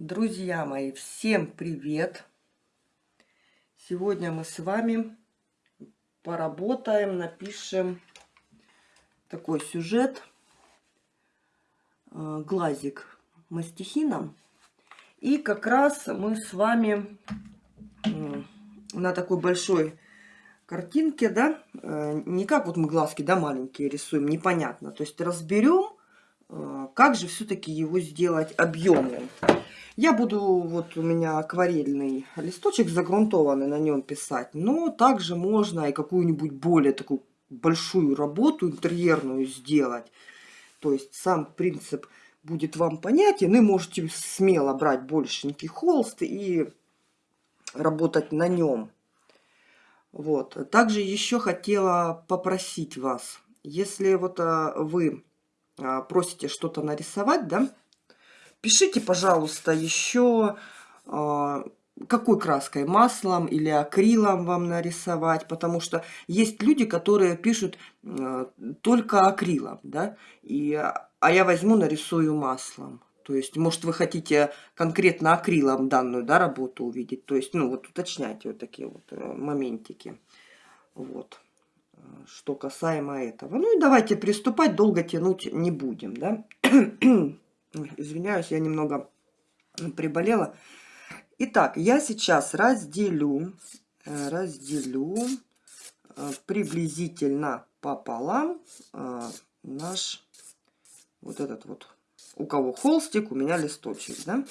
Друзья мои, всем привет! Сегодня мы с вами поработаем, напишем такой сюжет э, глазик мастихином. И как раз мы с вами на такой большой картинке, да, э, не как вот мы глазки, да, маленькие рисуем, непонятно. То есть разберем, э, как же все-таки его сделать объемным. Я буду, вот у меня акварельный листочек загрунтованный, на нем писать. Но также можно и какую-нибудь более такую большую работу интерьерную сделать. То есть сам принцип будет вам понятен. И можете смело брать большенький холст и работать на нем. Вот. Также еще хотела попросить вас, если вот а, вы а, просите что-то нарисовать, да, Пишите, пожалуйста, еще а, какой краской, маслом или акрилом вам нарисовать, потому что есть люди, которые пишут э, только акрилом, да, и, а я возьму, нарисую маслом. То есть, может, вы хотите конкретно акрилом данную да, работу увидеть. То есть, ну, вот уточняйте вот такие вот э, моментики. Вот. Что касаемо этого. Ну и давайте приступать, долго тянуть не будем, да. Извиняюсь, я немного приболела. Итак, я сейчас разделю, э, разделю э, приблизительно пополам э, наш вот этот вот, у кого холстик, у меня листочек, да?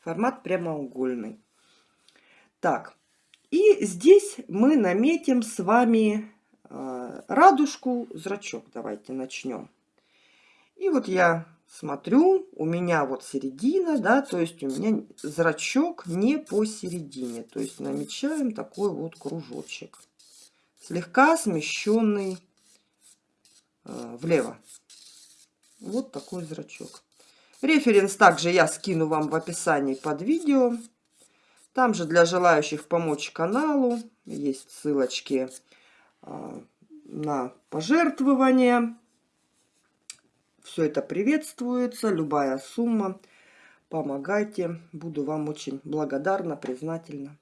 Формат прямоугольный. Так, и здесь мы наметим с вами радужку, зрачок. Давайте начнем. И вот я смотрю, у меня вот середина, да, то есть у меня зрачок не посередине. То есть намечаем такой вот кружочек. Слегка смещенный э, влево. Вот такой зрачок. Референс также я скину вам в описании под видео. Там же для желающих помочь каналу есть ссылочки э, на пожертвования. Все это приветствуется, любая сумма. Помогайте, буду вам очень благодарна, признательна.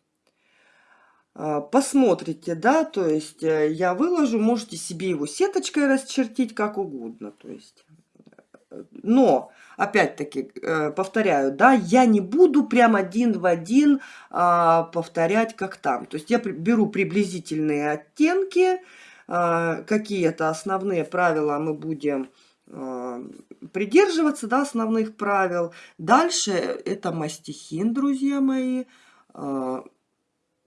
А, посмотрите, да, то есть э, я выложу, можете себе его сеточкой расчертить как угодно, то есть... Но, опять-таки, э, повторяю, да, я не буду прям один в один а, повторять, как там. То есть я беру приблизительные оттенки, а, какие-то основные правила мы будем придерживаться да, основных правил. Дальше это мастихин, друзья мои. Э,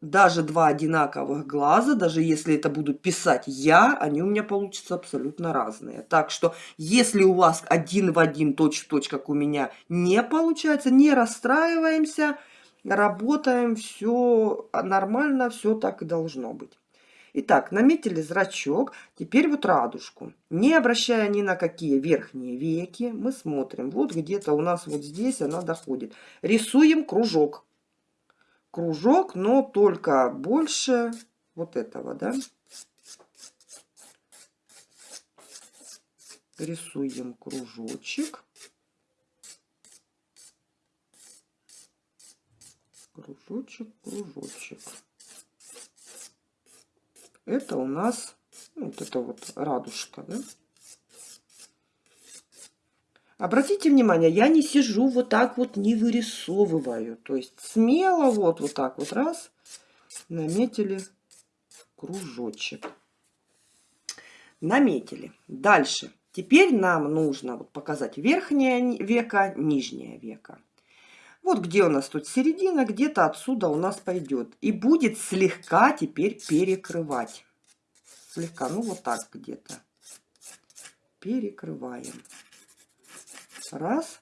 даже два одинаковых глаза, даже если это буду писать я, они у меня получатся абсолютно разные. Так что, если у вас один в один точь-в-точь, -точь, как у меня, не получается, не расстраиваемся, работаем, все нормально, все так и должно быть. Итак, наметили зрачок, теперь вот радужку. Не обращая ни на какие верхние веки, мы смотрим. Вот где-то у нас вот здесь она доходит. Рисуем кружок. Кружок, но только больше вот этого, да. Рисуем кружочек. Кружочек, кружочек. Это у нас ну, вот это вот радужка, да? Обратите внимание, я не сижу вот так вот, не вырисовываю. То есть смело вот, вот так вот раз, наметили кружочек. Наметили. Дальше. Теперь нам нужно вот показать верхнее веко, нижнее веко. Вот где у нас тут середина, где-то отсюда у нас пойдет. И будет слегка теперь перекрывать. Слегка, ну вот так где-то. Перекрываем. Раз.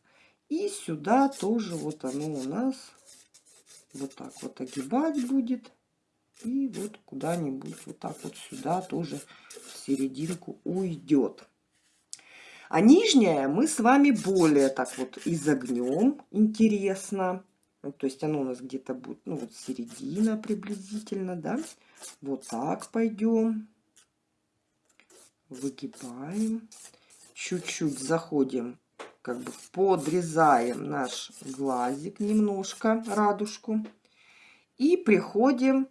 И сюда тоже вот оно у нас вот так вот огибать будет. И вот куда-нибудь вот так вот сюда тоже в серединку уйдет. А нижняя мы с вами более так вот изогнем, интересно. То есть оно у нас где-то будет, ну вот середина приблизительно, да. Вот так пойдем. Выгибаем. Чуть-чуть заходим как бы подрезаем наш глазик немножко, радужку. И приходим,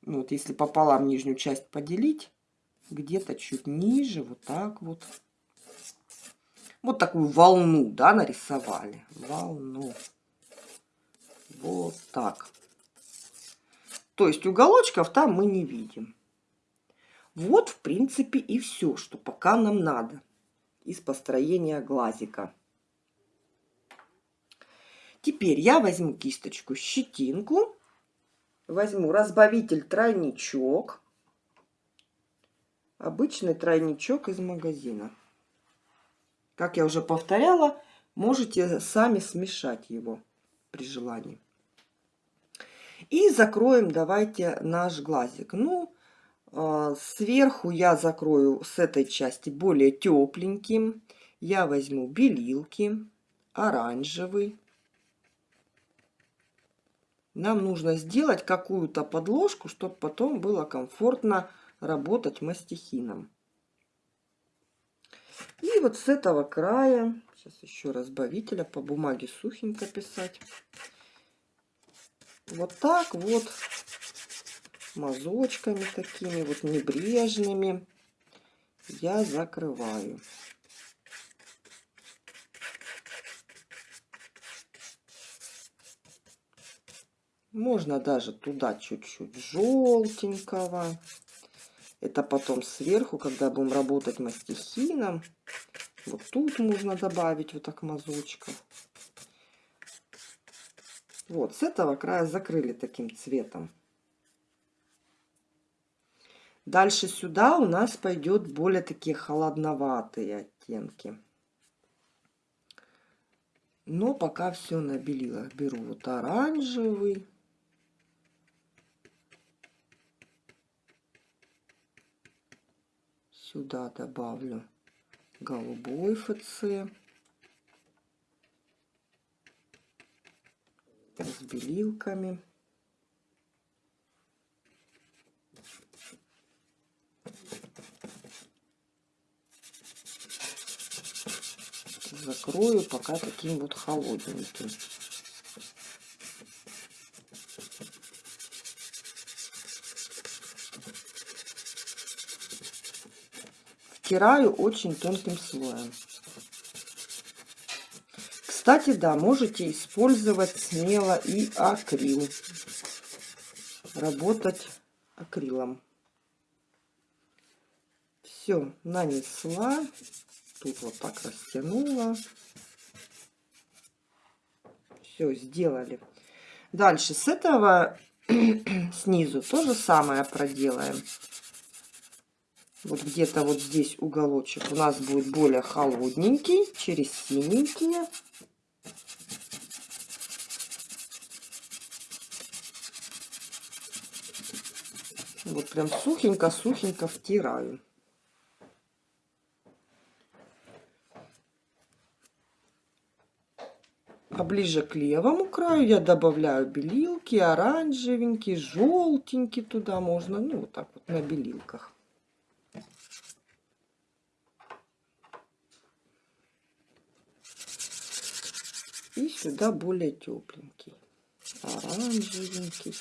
ну, вот если пополам нижнюю часть поделить, где-то чуть ниже, вот так вот. Вот такую волну, да, нарисовали. Волну. Вот так. То есть уголочков там мы не видим. Вот, в принципе, и все, что пока нам надо из построения глазика. Теперь я возьму кисточку, щетинку, возьму разбавитель тройничок, обычный тройничок из магазина. Как я уже повторяла, можете сами смешать его при желании. И закроем давайте наш глазик. Ну, а, сверху я закрою с этой части более тепленьким. Я возьму белилки, оранжевый. Нам нужно сделать какую-то подложку, чтобы потом было комфортно работать мастихином. И вот с этого края, сейчас еще разбавителя по бумаге сухенько писать. Вот так вот мазочками такими вот небрежными я закрываю. Можно даже туда чуть-чуть желтенького. Это потом сверху, когда будем работать мастихином. Вот тут можно добавить вот так мазочков. Вот, с этого края закрыли таким цветом. Дальше сюда у нас пойдет более такие холодноватые оттенки. Но пока все на белилах. Беру вот оранжевый. Сюда добавлю голубой ФЦ. с белилками. Закрою пока таким вот холодненьким. Втираю очень тонким слоем. Кстати, да, можете использовать смело и акрил. Работать акрилом. Все, нанесла. Тут вот так растянула. Все, сделали. Дальше с этого снизу то же самое проделаем. Вот где-то вот здесь уголочек у нас будет более холодненький, через синенькие. Вот прям сухенько-сухенько втираю. А ближе к левому краю я добавляю белилки, оранжевенький, желтенький туда можно, ну вот так вот на белилках. И сюда более тепленький, оранжевенький.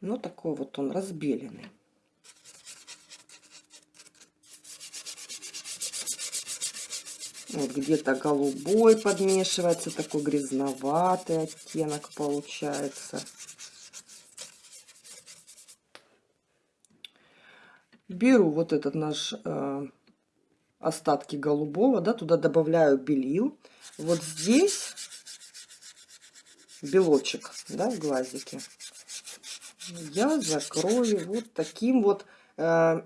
Ну, такой вот он разбеленный. Вот где-то голубой подмешивается, такой грязноватый оттенок получается. Беру вот этот наш э, остатки голубого, да, туда добавляю белил. Вот здесь белочек, да, в глазике я закрою вот таким вот э,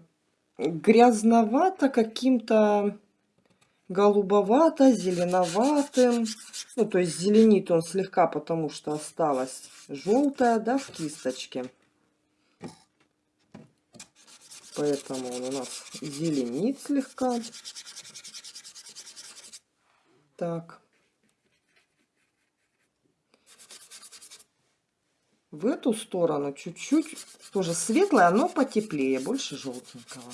грязновато каким-то голубовато, зеленоватым. Ну, то есть зеленит он слегка, потому что осталось желтое, да, в кисточке. Поэтому он у нас зеленит слегка. Так. В эту сторону чуть-чуть тоже светлое, но потеплее, больше желтенького.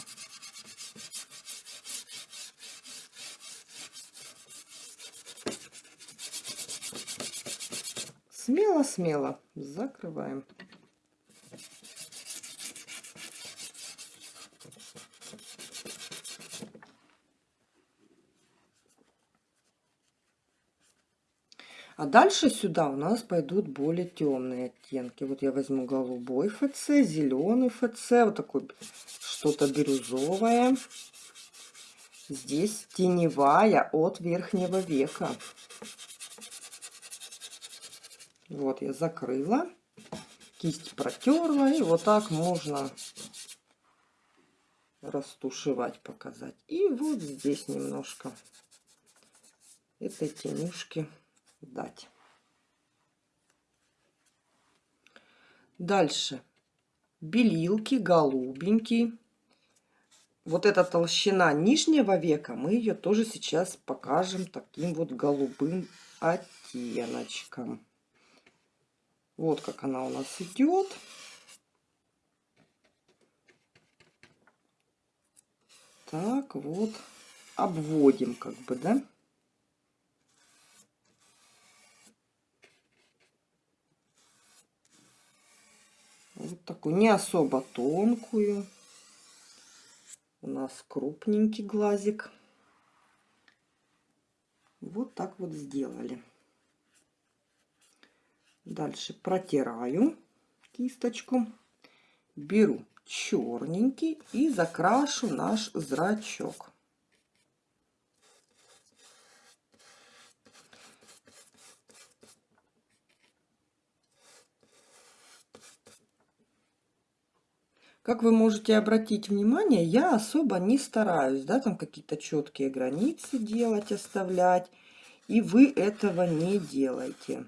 Смело-смело закрываем. А дальше сюда у нас пойдут более темные оттенки. Вот я возьму голубой ФЦ, зеленый ФЦ, вот такой что-то бирюзовое. Здесь теневая от верхнего века. Вот я закрыла, кисть протерла, и вот так можно растушевать, показать. И вот здесь немножко этой тенюшки дать. Дальше. Белилки, голубенький. Вот эта толщина нижнего века, мы ее тоже сейчас покажем таким вот голубым оттеночком. Вот как она у нас идет. Так, вот обводим как бы, да? Вот такую, не особо тонкую. У нас крупненький глазик. Вот так вот сделали. Дальше протираю кисточку. Беру черненький и закрашу наш зрачок. Как вы можете обратить внимание, я особо не стараюсь, да, там какие-то четкие границы делать, оставлять. И вы этого не делаете.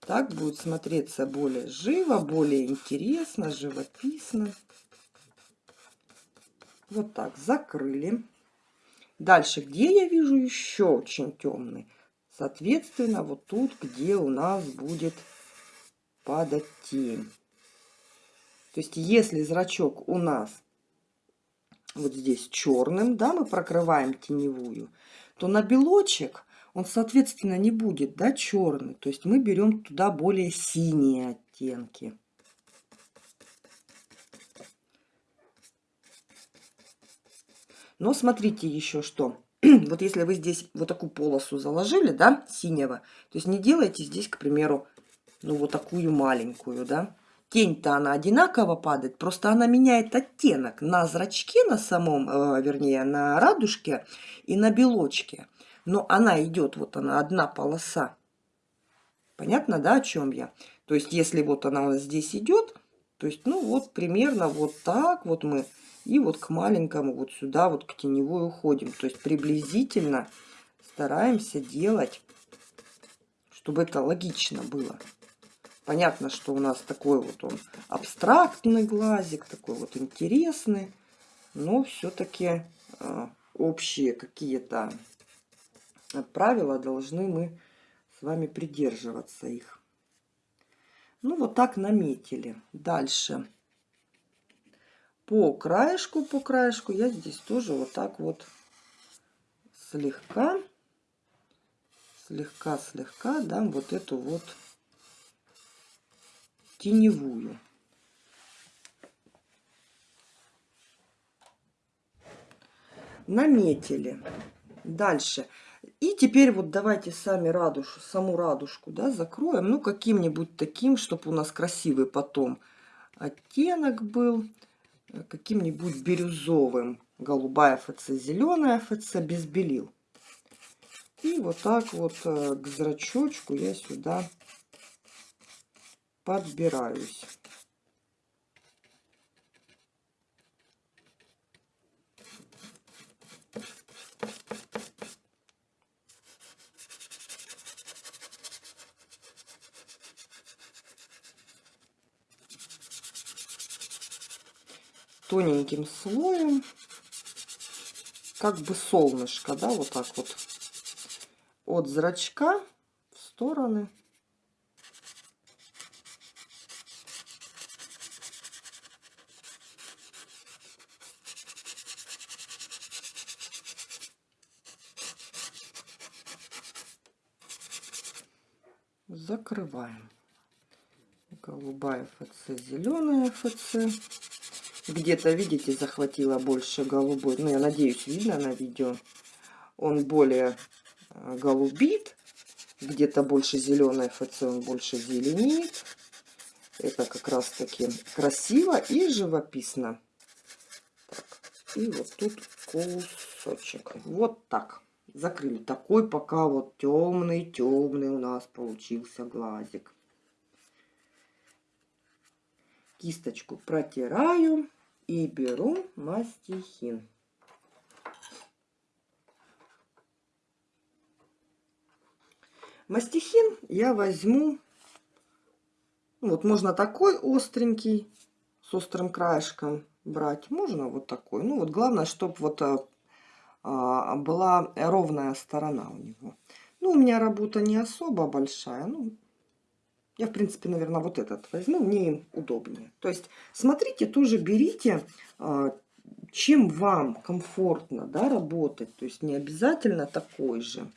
Так будет смотреться более живо, более интересно, живописно. Вот так, закрыли. Дальше, где я вижу еще очень темный? Соответственно, вот тут, где у нас будет падать тень. То есть, если зрачок у нас вот здесь черным, да, мы прокрываем теневую, то на белочек он, соответственно, не будет, да, черный. То есть мы берем туда более синие оттенки. Но смотрите еще что. вот если вы здесь вот такую полосу заложили, да, синего, то есть не делайте здесь, к примеру, ну вот такую маленькую, да, тень-то она одинаково падает, просто она меняет оттенок на зрачке на самом, э, вернее, на радужке и на белочке. Но она идет, вот она, одна полоса. Понятно, да, о чем я? То есть, если вот она нас здесь идет, то есть, ну, вот примерно вот так вот мы и вот к маленькому вот сюда вот к теневой уходим. То есть, приблизительно стараемся делать, чтобы это логично было. Понятно, что у нас такой вот он абстрактный глазик, такой вот интересный, но все-таки э, общие какие-то правила должны мы с вами придерживаться их. Ну, вот так наметили. Дальше. По краешку, по краешку я здесь тоже вот так вот слегка, слегка-слегка дам вот эту вот теневую. Наметили. Дальше. И теперь вот давайте сами радушу, саму радужку да, закроем. Ну, каким-нибудь таким, чтобы у нас красивый потом оттенок был. Каким-нибудь бирюзовым. Голубая ФЦ, зеленая ФЦ, без белил. И вот так вот э, к зрачочку я сюда подбираюсь. тоненьким слоем, как бы солнышко, да, вот так вот от зрачка в стороны закрываем. Голубая ФЦ, зеленая ФЦ. Где-то, видите, захватила больше голубой. Ну, я надеюсь, видно на видео. Он более э, голубит. Где-то больше зеленой ФЦ, он больше зеленит. Это как раз таки красиво и живописно. Так, и вот тут кусочек. Вот так. Закрыли. Такой пока вот темный-темный у нас получился глазик. Кисточку протираю и беру мастихин. Мастихин я возьму, ну, вот можно такой остренький, с острым краешком брать, можно вот такой. Ну вот главное, чтобы вот а, была ровная сторона у него. Ну, у меня работа не особо большая, ну, я, в принципе, наверное, вот этот возьму, мне им удобнее. То есть, смотрите, тоже берите, а, чем вам комфортно да, работать. То есть, не обязательно такой же.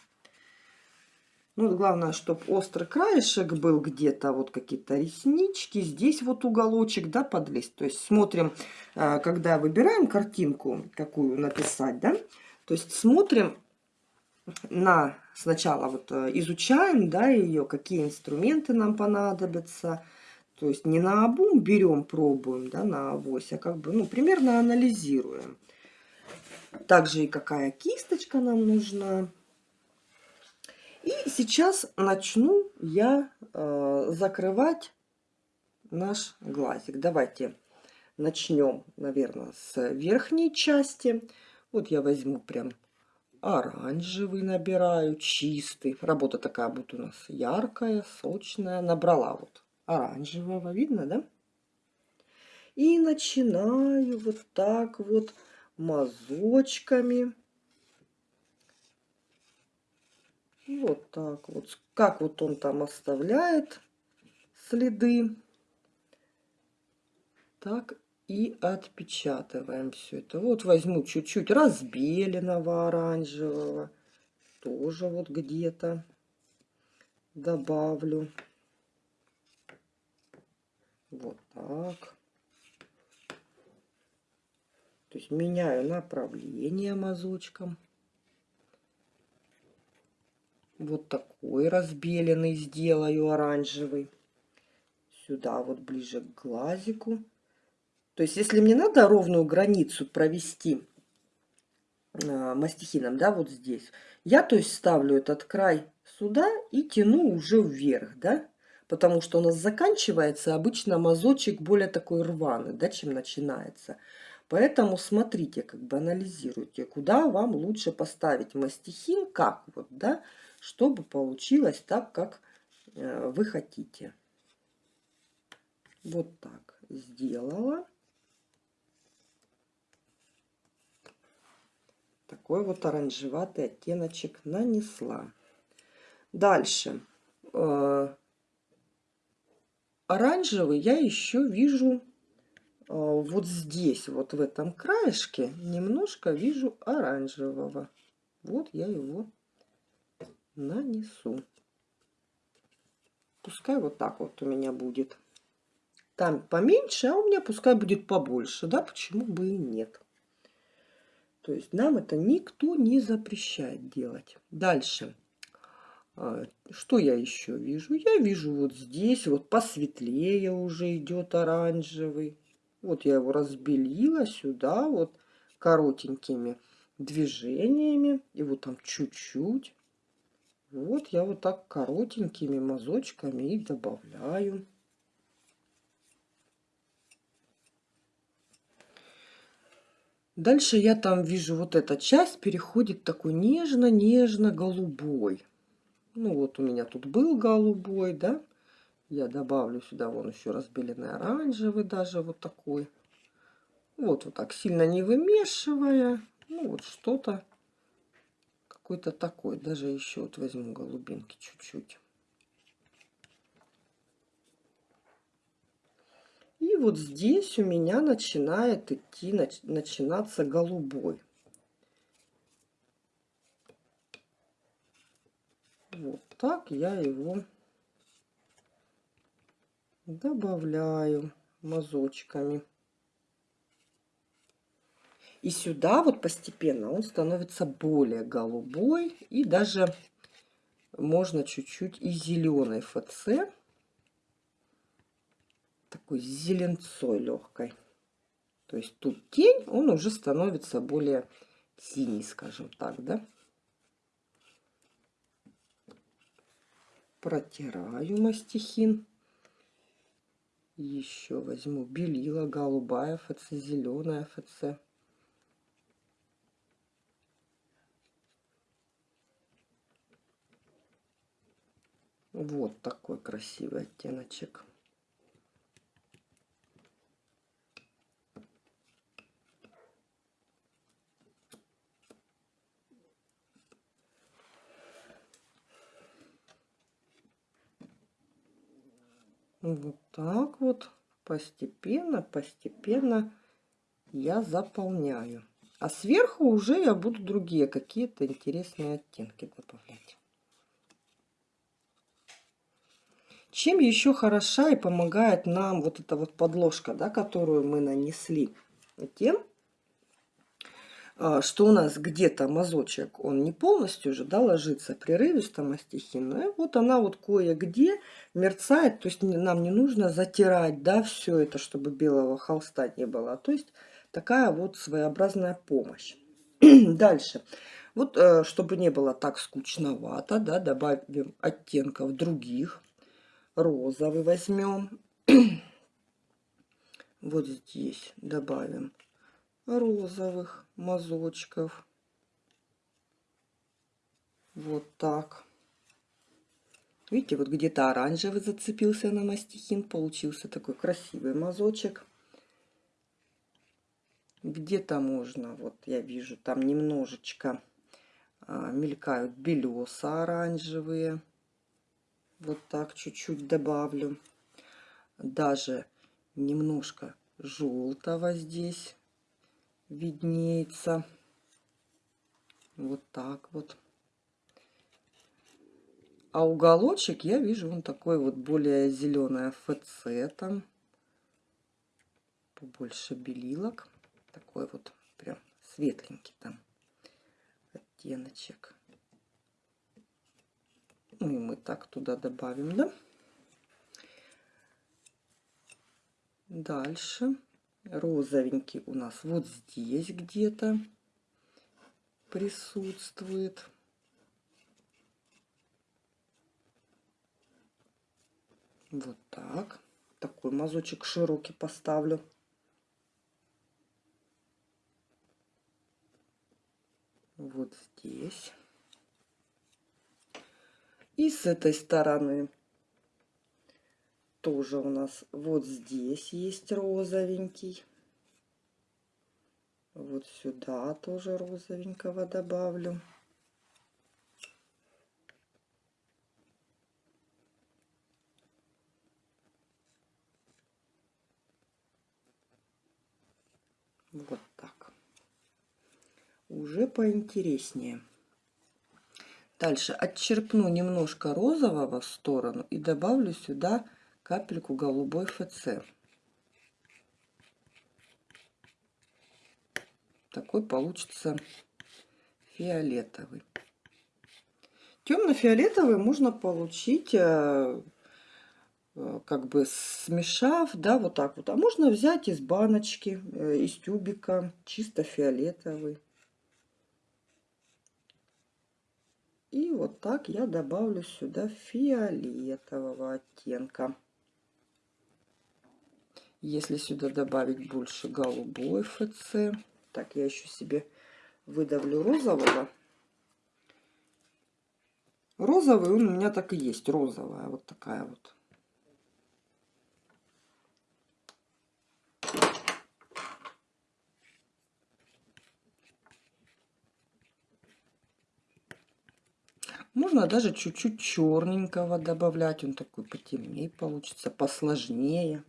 Ну, главное, чтобы острый краешек был где-то, вот какие-то реснички. Здесь вот уголочек, да, подлезть. То есть, смотрим, а, когда выбираем картинку, какую написать, да. То есть, смотрим на сначала вот э, изучаем, да, ее, какие инструменты нам понадобятся. То есть не на обум берем, пробуем, да, на авось, а как бы, ну, примерно анализируем. Также и какая кисточка нам нужна. И сейчас начну я э, закрывать наш глазик. Давайте начнем, наверное, с верхней части. Вот я возьму прям оранжевый набираю, чистый. Работа такая будет у нас яркая, сочная. Набрала вот оранжевого, видно, да? И начинаю вот так вот мазочками. Вот так вот. Как вот он там оставляет следы. Так и отпечатываем все это. Вот возьму чуть-чуть разбеленного оранжевого. Тоже вот где-то добавлю. Вот так. То есть меняю направление мазочком. Вот такой разбеленный сделаю оранжевый. Сюда вот ближе к глазику. То есть, если мне надо ровную границу провести э, мастихином, да, вот здесь, я, то есть, ставлю этот край сюда и тяну уже вверх, да, потому что у нас заканчивается обычно мазочек более такой рваный, да, чем начинается. Поэтому смотрите, как бы анализируйте, куда вам лучше поставить мастихин, как вот, да, чтобы получилось так, как э, вы хотите. Вот так сделала. Такой вот оранжеватый оттеночек нанесла. Дальше. Э, оранжевый я еще вижу э, вот здесь, вот в этом краешке, немножко вижу оранжевого. Вот я его нанесу. Пускай вот так вот у меня будет. Там поменьше, а у меня пускай будет побольше. Да, почему бы и нет. То есть нам это никто не запрещает делать. Дальше. А, что я еще вижу? Я вижу вот здесь, вот посветлее уже идет оранжевый. Вот я его разбелила сюда вот коротенькими движениями. И вот там чуть-чуть. Вот я вот так коротенькими мазочками и добавляю. Дальше я там вижу, вот эта часть переходит такой нежно-нежно-голубой. Ну вот у меня тут был голубой, да. Я добавлю сюда вон еще разбеленный оранжевый даже вот такой. Вот вот так сильно не вымешивая. Ну вот что-то какой-то такой. Даже еще вот возьму голубинки чуть-чуть. И вот здесь у меня начинает идти, начинаться голубой. Вот так я его добавляю мазочками. И сюда вот постепенно он становится более голубой. И даже можно чуть-чуть и зеленой ФЦ. Такой зеленцой легкой. То есть тут тень, он уже становится более синий, скажем так, да. Протираю мастихин. Еще возьму белила, голубая ФЦ, зеленая ФЦ. Вот такой красивый оттеночек. Вот так вот постепенно, постепенно я заполняю. А сверху уже я буду другие какие-то интересные оттенки добавлять. Чем еще хороша и помогает нам вот эта вот подложка, да, которую мы нанесли? Тем, что у нас где-то мазочек, он не полностью же, да, ложится прерывисто мастихин. И вот она вот кое-где мерцает, то есть нам не нужно затирать, да, все это, чтобы белого холста не было. То есть такая вот своеобразная помощь. Дальше. Вот, э, чтобы не было так скучновато, да, добавим оттенков других розовый возьмем. вот здесь добавим розовых мазочков. Вот так. Видите, вот где-то оранжевый зацепился на мастихин. Получился такой красивый мазочек. Где-то можно, вот я вижу, там немножечко а, мелькают белеса оранжевые. Вот так чуть-чуть добавлю. Даже немножко желтого здесь виднеется. Вот так вот. А уголочек я вижу он такой вот более зеленый ФЦ там. Побольше белилок. Такой вот прям светленький там оттеночек. Ну и мы так туда добавим, да? Дальше розовенький у нас вот здесь где-то присутствует. Вот так. Такой мазочек широкий поставлю. Вот здесь. И с этой стороны тоже у нас вот здесь есть розовенький. Вот сюда тоже розовенького добавлю. Вот так. Уже поинтереснее. Дальше отчерпну немножко розового в сторону и добавлю сюда капельку голубой ФЦ. Такой получится фиолетовый. Темно-фиолетовый можно получить, э, э, как бы смешав, да, вот так вот. А можно взять из баночки, э, из тюбика, чисто фиолетовый. И вот так я добавлю сюда фиолетового оттенка. Если сюда добавить больше голубой ФЦ, так я еще себе выдавлю розового. Розовый он у меня так и есть, розовая, вот такая вот. Можно даже чуть-чуть черненького добавлять. Он такой потемнее получится, посложнее.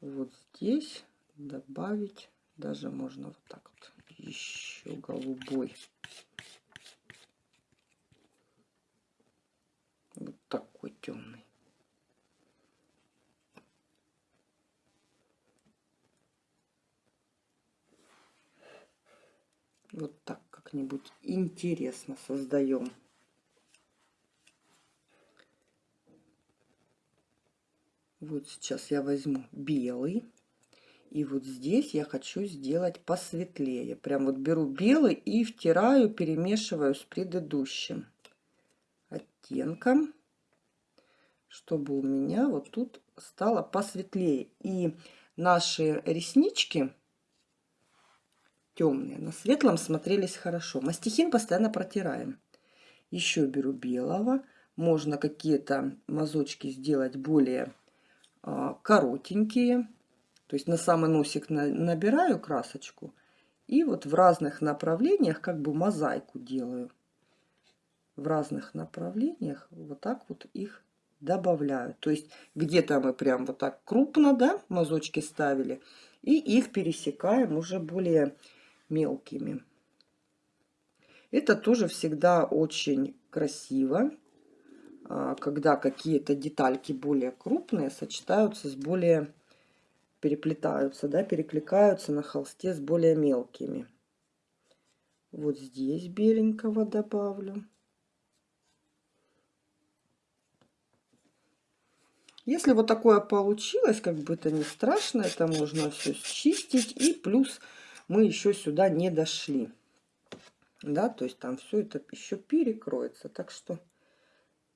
Вот здесь добавить, даже можно вот так вот, еще голубой. Вот такой темный. Вот так как-нибудь интересно создаем. Вот сейчас я возьму белый. И вот здесь я хочу сделать посветлее. Прям вот беру белый и втираю, перемешиваю с предыдущим оттенком, чтобы у меня вот тут стало посветлее. И наши реснички темные на светлом смотрелись хорошо. Мастихин постоянно протираем. Еще беру белого. Можно какие-то мазочки сделать более коротенькие то есть на самый носик набираю красочку и вот в разных направлениях как бы мозаику делаю. В разных направлениях вот так вот их добавляю. То есть где-то мы прям вот так крупно, да, мазочки ставили. И их пересекаем уже более мелкими. Это тоже всегда очень красиво, а, когда какие-то детальки более крупные сочетаются с более переплетаются, да, перекликаются на холсте с более мелкими. Вот здесь беленького добавлю. Если вот такое получилось, как бы это не страшно, это можно все счистить. И плюс мы еще сюда не дошли. Да, то есть там все это еще перекроется. Так что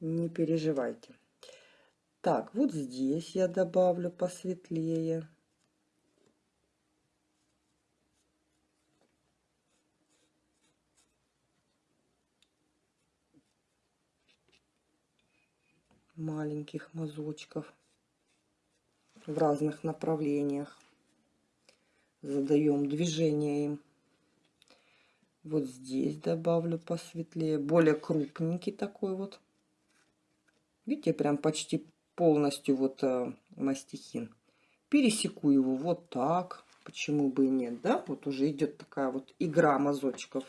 не переживайте. Так, вот здесь я добавлю посветлее. маленьких мазочков в разных направлениях. Задаем движение им. Вот здесь добавлю посветлее. Более крупненький такой вот. Видите, прям почти полностью вот э, мастихин. Пересеку его вот так. Почему бы и нет, да? Вот уже идет такая вот игра мазочков.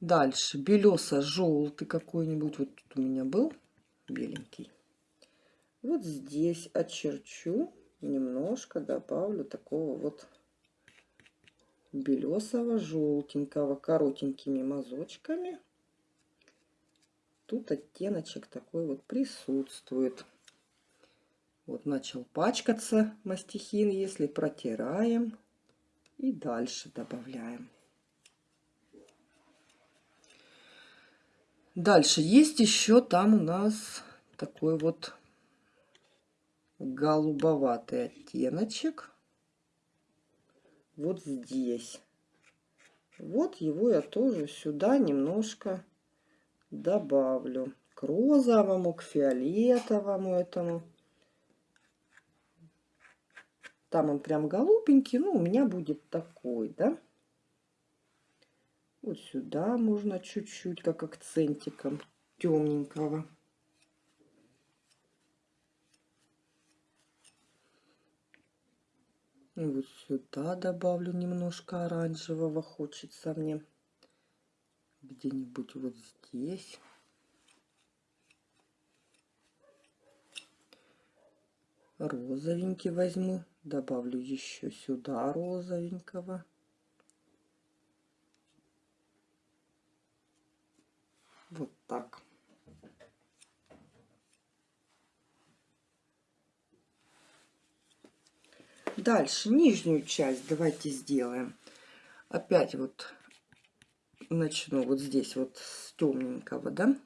Дальше белесо-желтый какой-нибудь. Вот тут у меня был беленький. Вот здесь очерчу, немножко добавлю такого вот белесого желтенького коротенькими мазочками тут оттеночек такой вот присутствует. Вот начал пачкаться мастихин, если протираем и дальше добавляем. Дальше есть еще там у нас такой вот голубоватый оттеночек. Вот здесь. Вот его я тоже сюда немножко добавлю к розовому, к фиолетовому этому. Там он прям голубенький, ну, у меня будет такой, да. Вот сюда можно чуть-чуть, как акцентиком темненького. вот сюда добавлю немножко оранжевого, хочется мне где-нибудь вот здесь. Розовенький возьму, добавлю еще сюда розовенького. Вот так. Дальше нижнюю часть давайте сделаем. Опять вот начну вот здесь вот с темненького, да,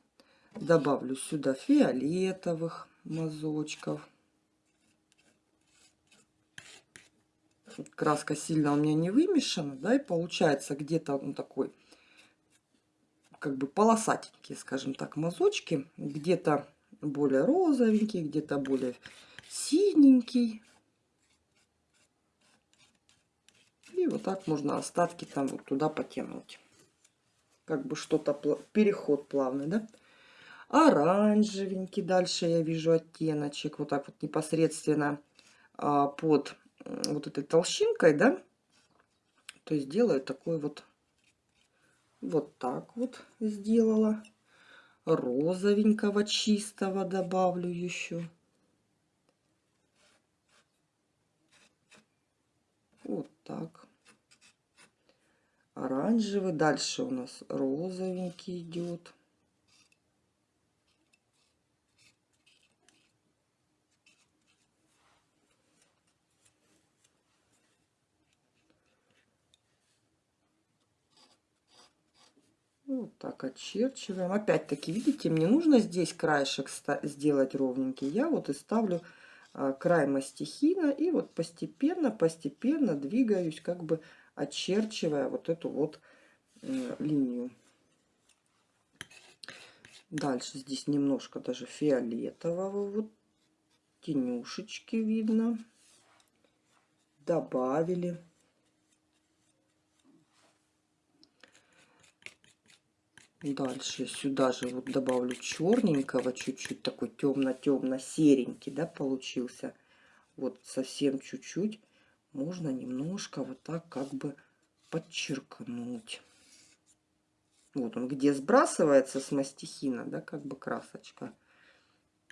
добавлю сюда фиолетовых мазочков. Краска сильно у меня не вымешана, да, и получается где-то он такой, как бы полосатенькие, скажем так, мазочки. Где-то более розовенький, где-то более синенький. И вот так можно остатки там вот туда потянуть как бы что-то, переход плавный, да? Оранжевенький, дальше я вижу оттеночек, вот так вот непосредственно а, под вот этой толщинкой, да? То есть делаю такой вот, вот так вот сделала. розовенького чистого добавлю еще. Вот так. Оранжевый. Дальше у нас розовенький идет. Вот так очерчиваем. Опять-таки, видите, мне нужно здесь краешек сделать ровненький. Я вот и ставлю а, край мастихина и вот постепенно, постепенно двигаюсь, как бы очерчивая вот эту вот э, линию. Дальше здесь немножко даже фиолетового, вот тенюшечки видно. Добавили. Дальше сюда же вот добавлю черненького чуть-чуть, такой темно-темно-серенький, да, получился. Вот совсем чуть-чуть можно немножко вот так как бы подчеркнуть. Вот он где сбрасывается с мастихина, да, как бы красочка.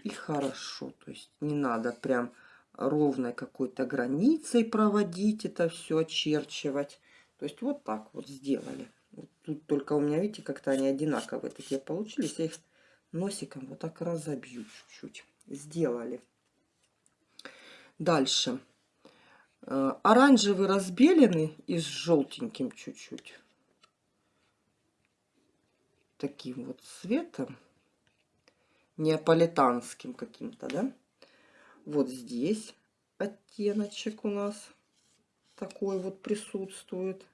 И хорошо, то есть не надо прям ровной какой-то границей проводить это все, очерчивать. То есть вот так вот сделали. Вот тут только у меня, видите, как-то они одинаковые такие получились. Я их носиком вот так разобью чуть-чуть. Сделали. Дальше. Э, оранжевый разбеленный и с желтеньким чуть-чуть. Таким вот цветом. Неаполитанским каким-то, да? Вот здесь оттеночек у нас такой вот присутствует.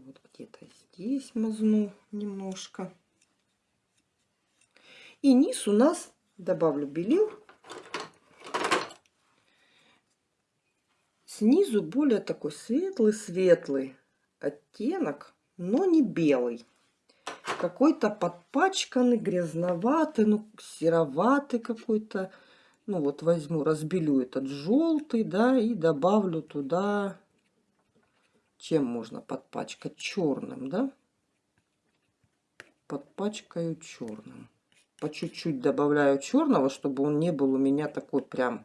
вот где-то здесь мазну немножко. И низ у нас добавлю белил. Снизу более такой светлый-светлый оттенок, но не белый. Какой-то подпачканный, грязноватый, ну, сероватый какой-то. Ну, вот возьму, разбелю этот желтый, да, и добавлю туда чем можно подпачкать? Черным, да? Подпачкаю черным. По чуть-чуть добавляю черного, чтобы он не был у меня такой прям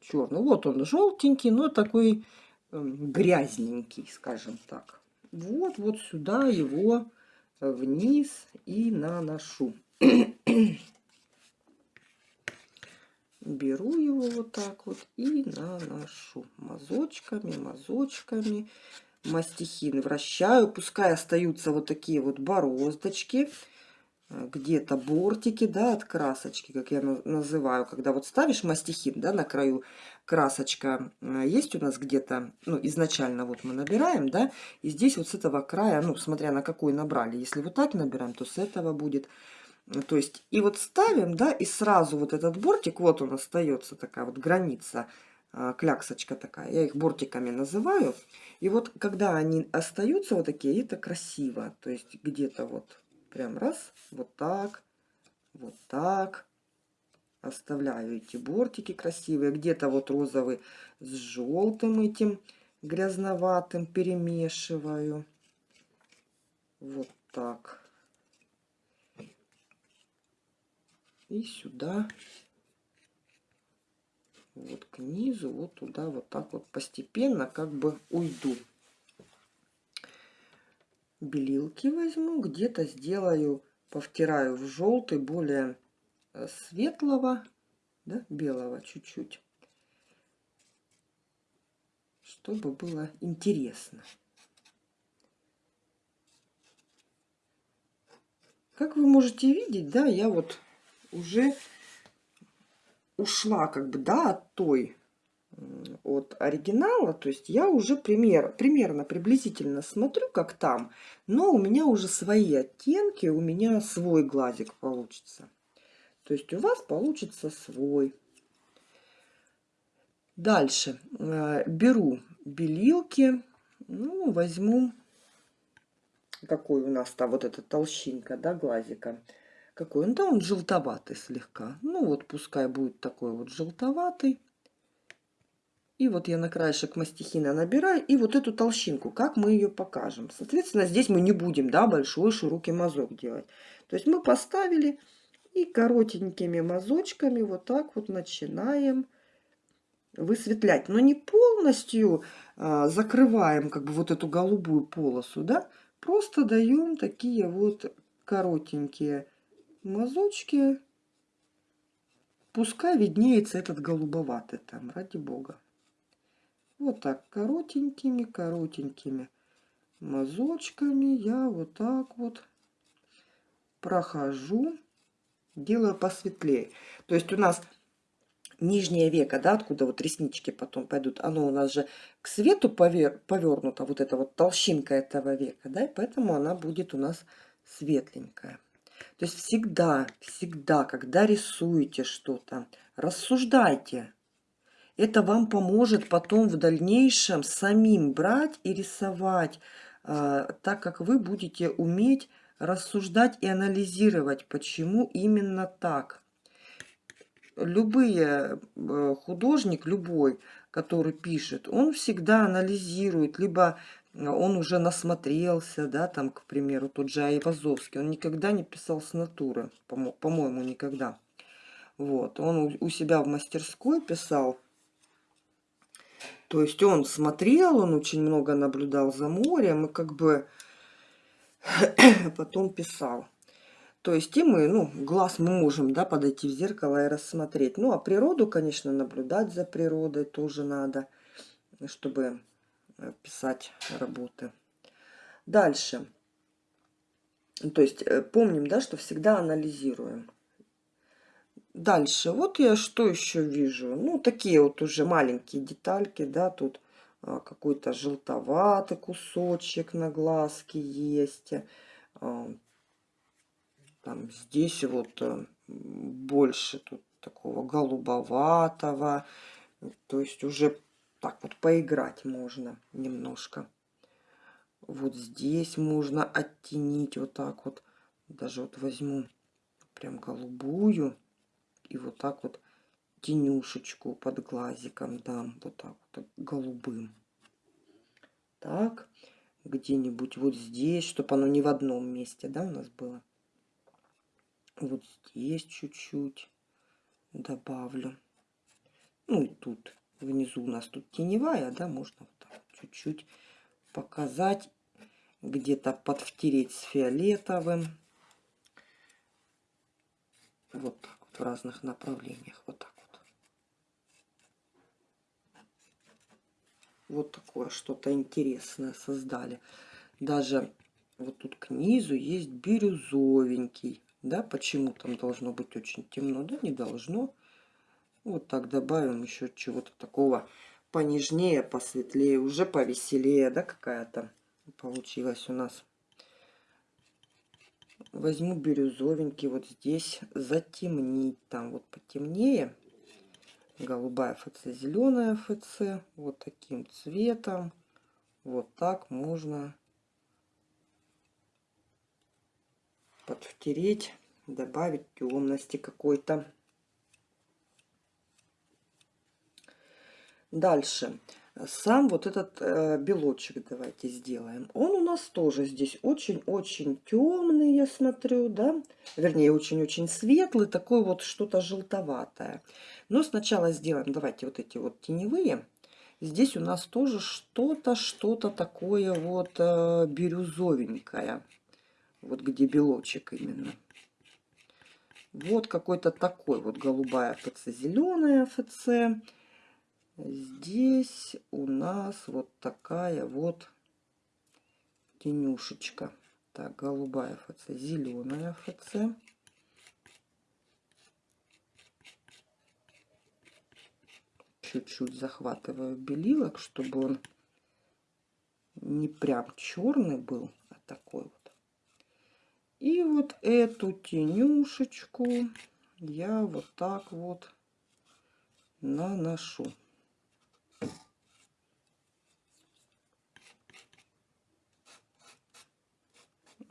черный. Вот он желтенький, но такой э, грязненький, скажем так. Вот, вот сюда его вниз и наношу. беру его вот так вот и наношу мазочками, мазочками. Мастихин вращаю, пускай остаются вот такие вот бороздочки, э, где-то бортики, да, от красочки, как я называю, когда вот ставишь мастихин, да, на краю красочка э, есть у нас где-то, ну, изначально вот мы набираем, да, и здесь вот с этого края, ну, смотря на какой набрали, если вот так набираем, то с этого будет то есть, и вот ставим, да, и сразу вот этот бортик, вот он остается, такая вот граница, а, кляксочка такая, я их бортиками называю. И вот когда они остаются вот такие, это красиво. То есть где-то вот прям раз, вот так, вот так. Оставляю эти бортики красивые. Где-то вот розовый с желтым этим грязноватым перемешиваю. Вот так. и сюда, вот к низу, вот туда, вот так вот постепенно как бы уйду. Белилки возьму, где-то сделаю, повтираю в желтый, более э, светлого, да, белого чуть-чуть, чтобы было интересно. Как вы можете видеть, да, я вот уже ушла как бы, да, от той, от оригинала. То есть я уже пример, примерно, приблизительно смотрю, как там, но у меня уже свои оттенки, у меня свой глазик получится. То есть у вас получится свой. Дальше э, беру белилки, ну, возьму, какой у нас-то вот эта толщинка, да, глазика. Какой он? Да, он желтоватый слегка. Ну вот, пускай будет такой вот желтоватый. И вот я на краешек мастихина набираю. И вот эту толщинку, как мы ее покажем. Соответственно, здесь мы не будем, да, большой широкий мазок делать. То есть мы поставили и коротенькими мазочками вот так вот начинаем высветлять. Но не полностью а, закрываем как бы вот эту голубую полосу, да. Просто даем такие вот коротенькие мазочки. Пускай виднеется этот голубоватый там, ради бога. Вот так, коротенькими, коротенькими мазочками я вот так вот прохожу, делаю посветлее. То есть у нас нижнее веко, да, откуда вот реснички потом пойдут, оно у нас же к свету повер, повернуто, вот эта вот толщинка этого века, да, и поэтому она будет у нас светленькая. То есть всегда, всегда, когда рисуете что-то, рассуждайте. Это вам поможет потом в дальнейшем самим брать и рисовать, э, так как вы будете уметь рассуждать и анализировать, почему именно так. Любые э, художник, любой, который пишет, он всегда анализирует, либо он уже насмотрелся, да, там, к примеру, тот же Айвазовский, он никогда не писал с натуры, по-моему, никогда. Вот, он у себя в мастерской писал, то есть он смотрел, он очень много наблюдал за морем и как бы потом писал. То есть и мы, ну, глаз мы можем, да, подойти в зеркало и рассмотреть. Ну, а природу, конечно, наблюдать за природой тоже надо, чтобы Э, писать работы. Дальше. То есть э, помним, да, что всегда анализируем. Дальше. Вот я что еще вижу. Ну, такие вот уже маленькие детальки, да, тут а, какой-то желтоватый кусочек на глазке есть. А, там здесь вот э, больше тут такого голубоватого. То есть уже так вот поиграть можно немножко. Вот здесь можно оттенить вот так вот. Даже вот возьму прям голубую и вот так вот тенюшечку под глазиком дам. Вот так вот голубым. Так, где-нибудь вот здесь, чтобы оно не в одном месте, да, у нас было. Вот здесь чуть-чуть добавлю. Ну и тут внизу у нас тут теневая, да, можно вот так чуть-чуть показать, где-то подвтереть с фиолетовым. Вот так в разных направлениях, вот так вот. Вот такое что-то интересное создали. Даже вот тут к низу есть бирюзовенький. Да, почему там должно быть очень темно? Да, не должно. Вот так добавим еще чего-то такого понежнее, посветлее, уже повеселее, да, какая-то получилась у нас. Возьму бирюзовенький вот здесь, затемнить там вот потемнее. Голубая ФЦ, зеленая ФЦ, вот таким цветом. Вот так можно подвтереть, добавить темности какой-то. Дальше. Сам вот этот э, белочек давайте сделаем. Он у нас тоже здесь очень-очень темный, я смотрю, да? Вернее, очень-очень светлый, такой вот что-то желтоватое. Но сначала сделаем, давайте вот эти вот теневые. Здесь у нас тоже что-то, что-то такое вот э, бирюзовенькое. Вот где белочек именно. Вот какой-то такой вот голубая ФЦ, зеленая ФЦ. Здесь у нас вот такая вот тенюшечка. Так, голубая ФЦ, зеленая ФЦ. Чуть-чуть захватываю белилок, чтобы он не прям черный был, а такой вот. И вот эту тенюшечку я вот так вот наношу.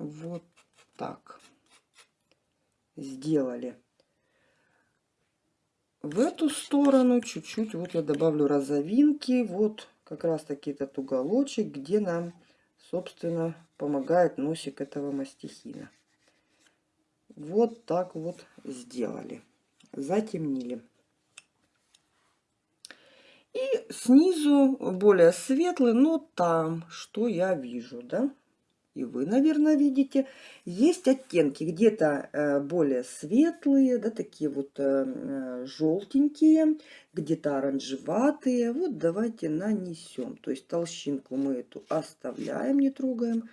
Вот так сделали. в эту сторону чуть-чуть вот я добавлю розовинки. Вот как раз таки этот уголочек, где нам, собственно, помогает носик этого мастихина. Вот так вот сделали. Затемнили. И снизу более светлый, но там, что я вижу, да? И вы, наверное, видите, есть оттенки где-то э, более светлые, да, такие вот э, желтенькие, где-то оранжеватые. Вот давайте нанесем. То есть толщинку мы эту оставляем, не трогаем.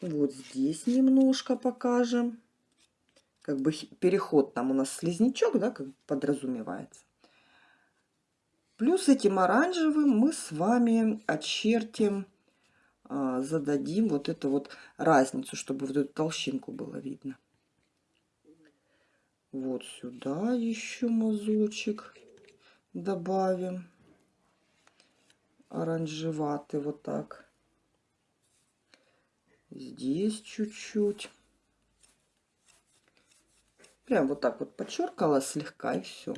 Вот здесь немножко покажем. Как бы переход там у нас слизнячок, да, как подразумевается. Плюс этим оранжевым мы с вами очертим зададим вот эту вот разницу, чтобы вот эту толщинку было видно. Вот сюда еще мазочек добавим. Оранжеватый вот так. Здесь чуть-чуть. Прям вот так вот подчеркала слегка и все.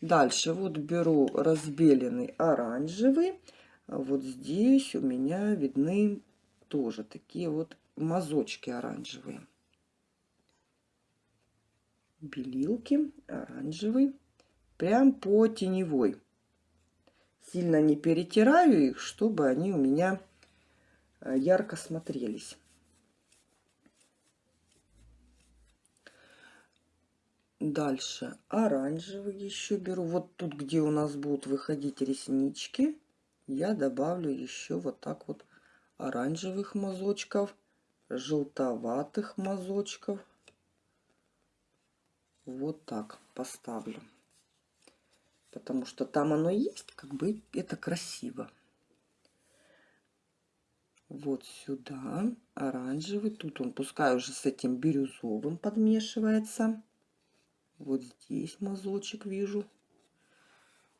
Дальше вот беру разбеленный оранжевый а вот здесь у меня видны тоже такие вот мазочки оранжевые. Белилки оранжевый. Прям по теневой. Сильно не перетираю их, чтобы они у меня э, ярко смотрелись. Дальше оранжевый еще беру. Вот тут, где у нас будут выходить реснички я добавлю еще вот так вот оранжевых мазочков, желтоватых мазочков. Вот так поставлю. Потому что там оно есть, как бы это красиво. Вот сюда оранжевый. Тут он пускай уже с этим бирюзовым подмешивается. Вот здесь мазочек вижу.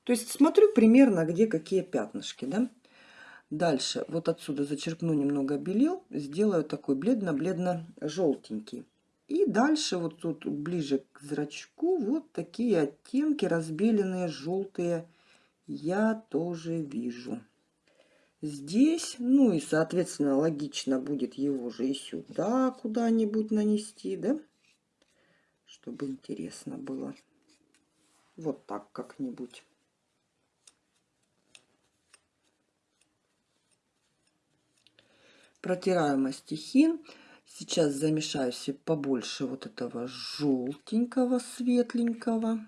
То есть смотрю примерно, где какие пятнышки, да. Дальше вот отсюда зачерпну немного белил, сделаю такой бледно-бледно-желтенький. И дальше вот тут ближе к зрачку вот такие оттенки разбеленные, желтые, я тоже вижу. Здесь, ну и соответственно логично будет его же и сюда куда-нибудь нанести, да, чтобы интересно было. Вот так как-нибудь. Протираю мастихин. Сейчас замешаю себе побольше вот этого желтенького, светленького.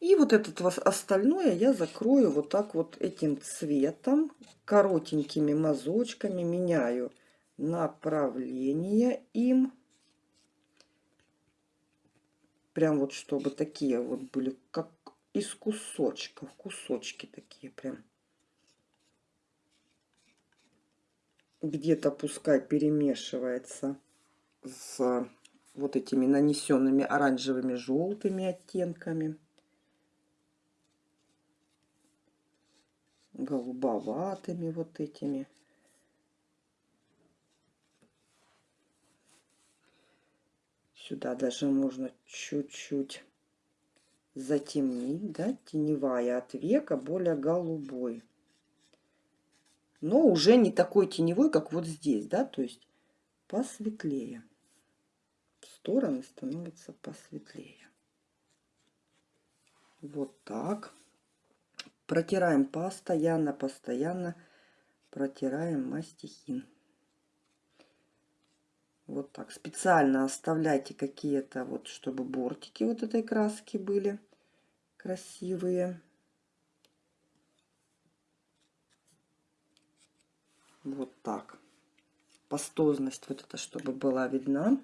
И вот этот остальное я закрою вот так вот этим цветом, коротенькими мазочками, меняю направление им. Прям вот чтобы такие вот были, как из кусочков, кусочки такие прям. Где-то пускай перемешивается с вот этими нанесенными оранжевыми желтыми оттенками. Голубоватыми вот этими. Сюда даже можно чуть-чуть затемнить да теневая от века более голубой но уже не такой теневой, как вот здесь, да, то есть посветлее. Стороны становятся посветлее. Вот так. Протираем постоянно, постоянно протираем мастихин. Вот так. Специально оставляйте какие-то вот, чтобы бортики вот этой краски были красивые. Вот так. Пастозность вот это, чтобы была видна.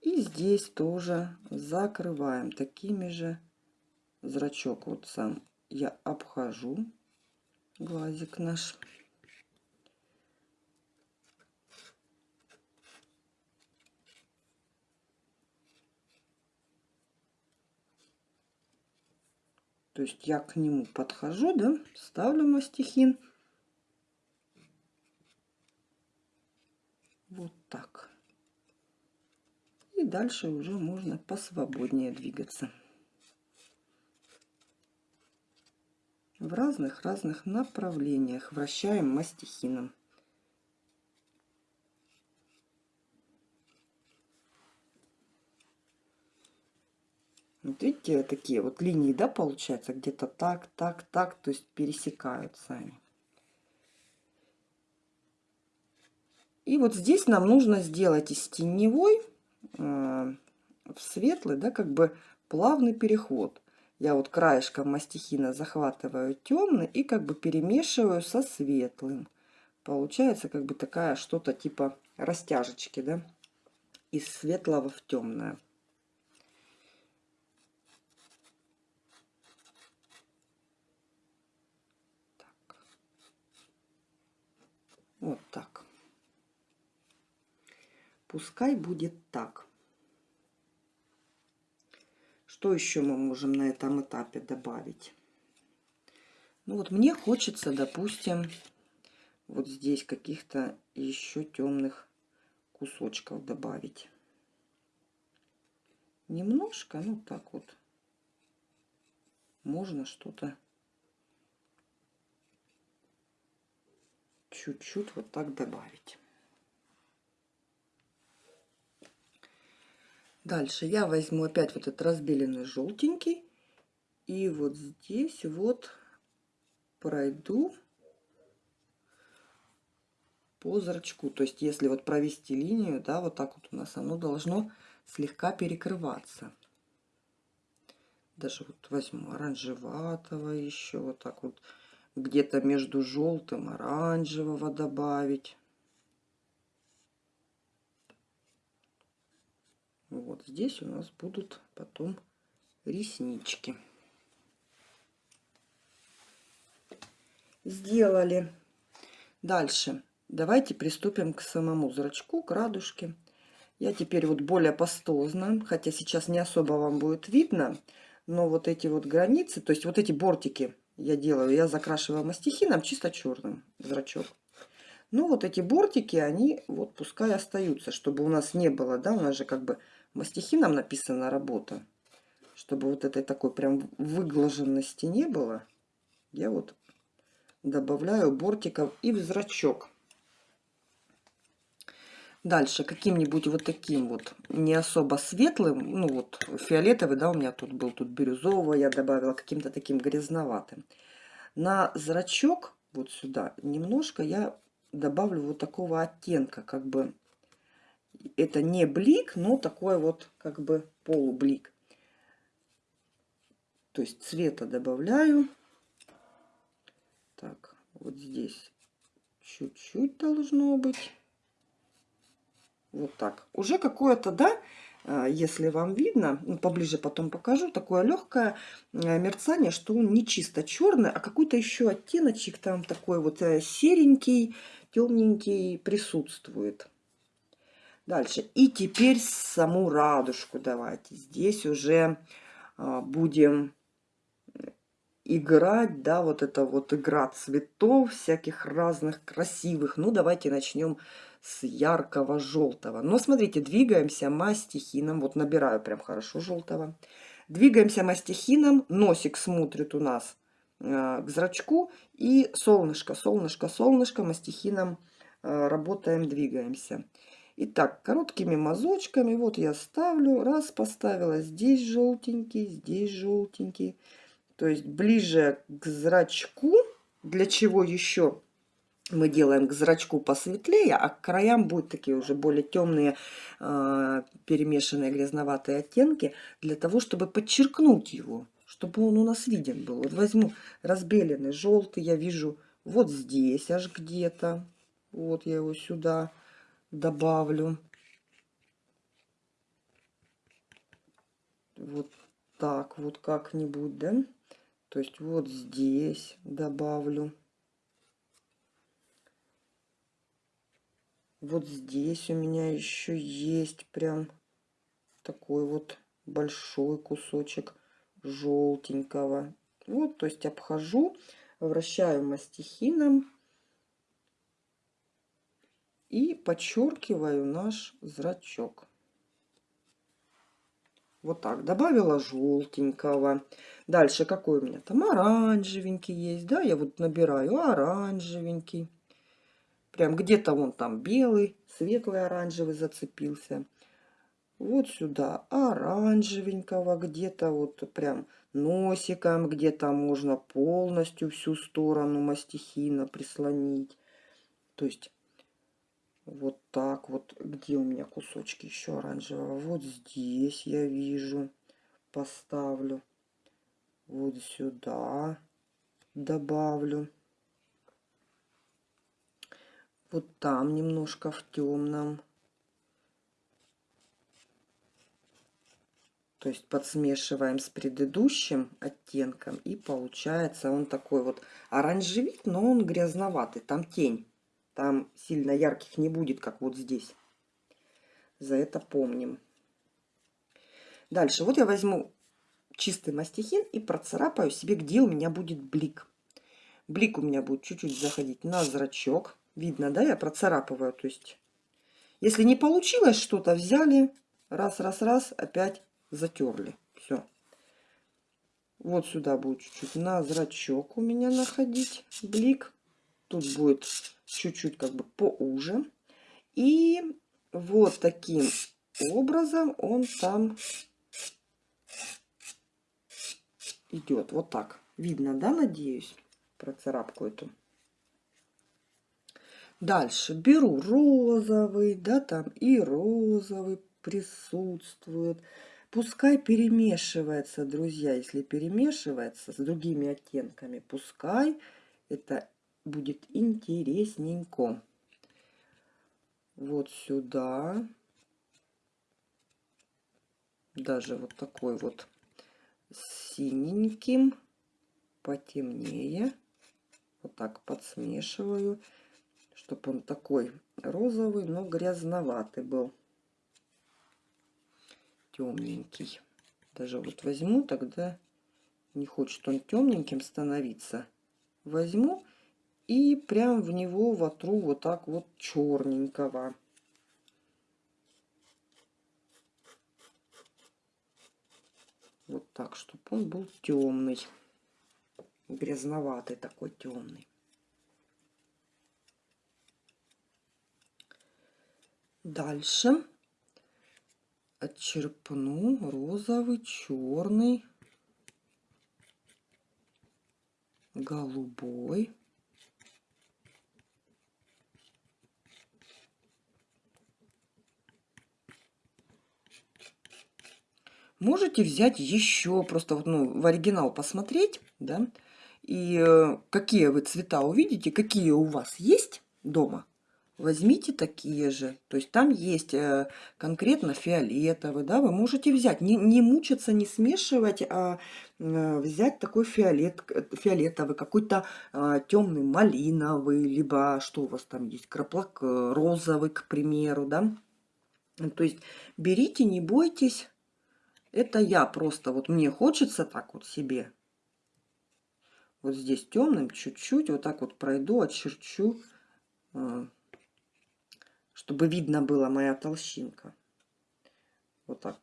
И здесь тоже закрываем такими же зрачок. Вот сам я обхожу глазик наш. То есть я к нему подхожу, да, ставлю мастихин. Так. дальше уже можно посвободнее двигаться. В разных-разных направлениях вращаем мастихином. Вот видите, такие вот линии, да, получается, где-то так, так, так, то есть пересекают сами. И вот здесь нам нужно сделать из теневой э, в светлый, да, как бы плавный переход. Я вот краешком мастихина захватываю темный и как бы перемешиваю со светлым. Получается как бы такая что-то типа растяжечки, да, из светлого в темное. Вот так. Пускай будет так. Что еще мы можем на этом этапе добавить? Ну вот мне хочется, допустим, вот здесь каких-то еще темных кусочков добавить. Немножко, ну так вот. Можно что-то чуть-чуть вот так добавить. Дальше я возьму опять вот этот разбеленный желтенький. И вот здесь вот пройду по зрачку. То есть если вот провести линию, да, вот так вот у нас оно должно слегка перекрываться. Даже вот возьму оранжеватого еще вот так вот где-то между желтым оранжевого добавить. Вот здесь у нас будут потом реснички. Сделали. Дальше. Давайте приступим к самому зрачку, к радужке. Я теперь вот более пастозно, хотя сейчас не особо вам будет видно, но вот эти вот границы, то есть вот эти бортики я делаю, я закрашиваю мастихином чисто черным зрачок. Ну, вот эти бортики, они вот пускай остаются, чтобы у нас не было, да, у нас же как бы мастихином написана работа. Чтобы вот этой такой прям выглаженности не было, я вот добавляю бортиков и в зрачок. Дальше каким-нибудь вот таким вот, не особо светлым, ну вот фиолетовый, да, у меня тут был, тут бирюзового я добавила, каким-то таким грязноватым. На зрачок, вот сюда, немножко я добавлю вот такого оттенка, как бы, это не блик, но такой вот, как бы, полублик. То есть цвета добавляю. Так, вот здесь чуть-чуть должно быть. Вот так. Уже какое-то, да, а, если вам видно, ну, поближе потом покажу, такое легкое э, мерцание, что он не чисто черный, а какой-то еще оттеночек там такой вот э, серенький, темненький присутствует. Дальше. И теперь саму радужку давайте. Здесь уже а, будем играть, да, вот это вот игра цветов всяких разных красивых. Ну, давайте начнем с яркого желтого. Но смотрите, двигаемся мастихином. Вот набираю прям хорошо желтого. Двигаемся мастихином. Носик смотрит у нас э, к зрачку. И солнышко, солнышко, солнышко мастихином э, работаем, двигаемся. Итак, короткими мазочками. Вот я ставлю. Раз поставила. Здесь желтенький, здесь желтенький. То есть ближе к зрачку. Для чего еще? мы делаем к зрачку посветлее, а к краям будут такие уже более темные, э, перемешанные грязноватые оттенки, для того, чтобы подчеркнуть его, чтобы он у нас виден был. Вот возьму разбеленный желтый, я вижу вот здесь аж где-то. Вот я его сюда добавлю. Вот так вот как-нибудь, да? То есть вот здесь добавлю. Вот здесь у меня еще есть прям такой вот большой кусочек желтенького. Вот, то есть обхожу, вращаю мастихином и подчеркиваю наш зрачок. Вот так. Добавила желтенького. Дальше какой у меня там оранжевенький есть. Да, я вот набираю оранжевенький. Прям где-то вон там белый, светлый оранжевый зацепился. Вот сюда оранжевенького, где-то вот прям носиком, где-то можно полностью всю сторону мастихина прислонить. То есть вот так вот. Где у меня кусочки еще оранжевого? Вот здесь я вижу. Поставлю. Вот сюда добавлю. Вот там немножко в темном. То есть подсмешиваем с предыдущим оттенком. И получается он такой вот оранжевит, но он грязноватый. Там тень. Там сильно ярких не будет, как вот здесь. За это помним. Дальше. Вот я возьму чистый мастихин и процарапаю себе, где у меня будет блик. Блик у меня будет чуть-чуть заходить на зрачок. Видно, да, я процарапываю. То есть, если не получилось что-то, взяли, раз, раз, раз, опять затерли. Все. Вот сюда будет чуть-чуть на зрачок у меня находить блик. Тут будет чуть-чуть как бы поуже. И вот таким образом он там идет. Вот так. Видно, да, надеюсь, процарапку эту. Дальше беру розовый, да, там и розовый присутствует. Пускай перемешивается, друзья, если перемешивается с другими оттенками, пускай это будет интересненько. Вот сюда. Даже вот такой вот синеньким, потемнее. Вот так подсмешиваю, чтобы он такой розовый, но грязноватый был. Темненький. Даже вот возьму, тогда не хочет он темненьким становиться. Возьму и прям в него вотру вот так вот черненького. Вот так, чтобы он был темный. Грязноватый такой темный. Дальше отчерпну розовый, черный, голубой. Можете взять еще, просто вот, ну, в оригинал посмотреть, да, и э, какие вы цвета увидите, какие у вас есть дома, возьмите такие же. То есть там есть э, конкретно фиолетовый, да, вы можете взять, не, не мучиться, не смешивать, а э, взять такой фиолет, фиолетовый, какой-то темный малиновый, либо что у вас там есть, краплак розовый, к примеру, да. То есть берите, не бойтесь, это я просто, вот мне хочется так вот себе. Вот здесь темным чуть-чуть вот так вот пройду, очерчу, а, чтобы видно было моя толщинка. Вот так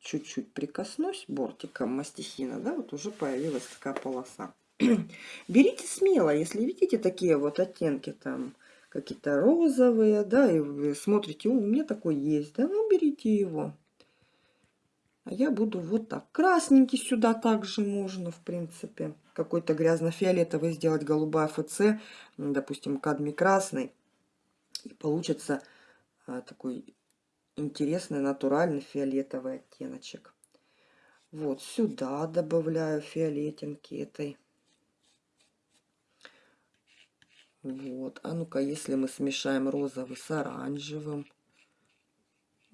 чуть-чуть прикоснусь бортиком мастихина, да, вот уже появилась такая полоса. Берите смело, если видите такие вот оттенки там, какие-то розовые, да, и вы смотрите, у меня такой есть, да, ну берите его. А я буду вот так. Красненький сюда также можно, в принципе. Какой-то грязно-фиолетовый сделать голубая ФЦ, допустим, кадми красный. И получится а, такой интересный, натуральный фиолетовый оттеночек. Вот сюда добавляю фиолетинки этой. Вот. А ну-ка, если мы смешаем розовый с оранжевым.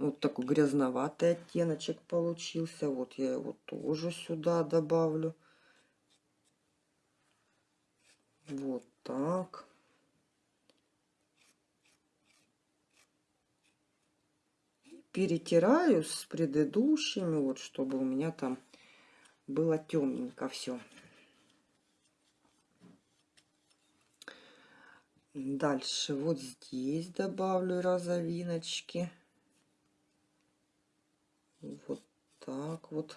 Вот такой грязноватый оттеночек получился. Вот я его тоже сюда добавлю. Вот так. Перетираю с предыдущими, вот чтобы у меня там было темненько все. Дальше вот здесь добавлю розовиночки. Вот так вот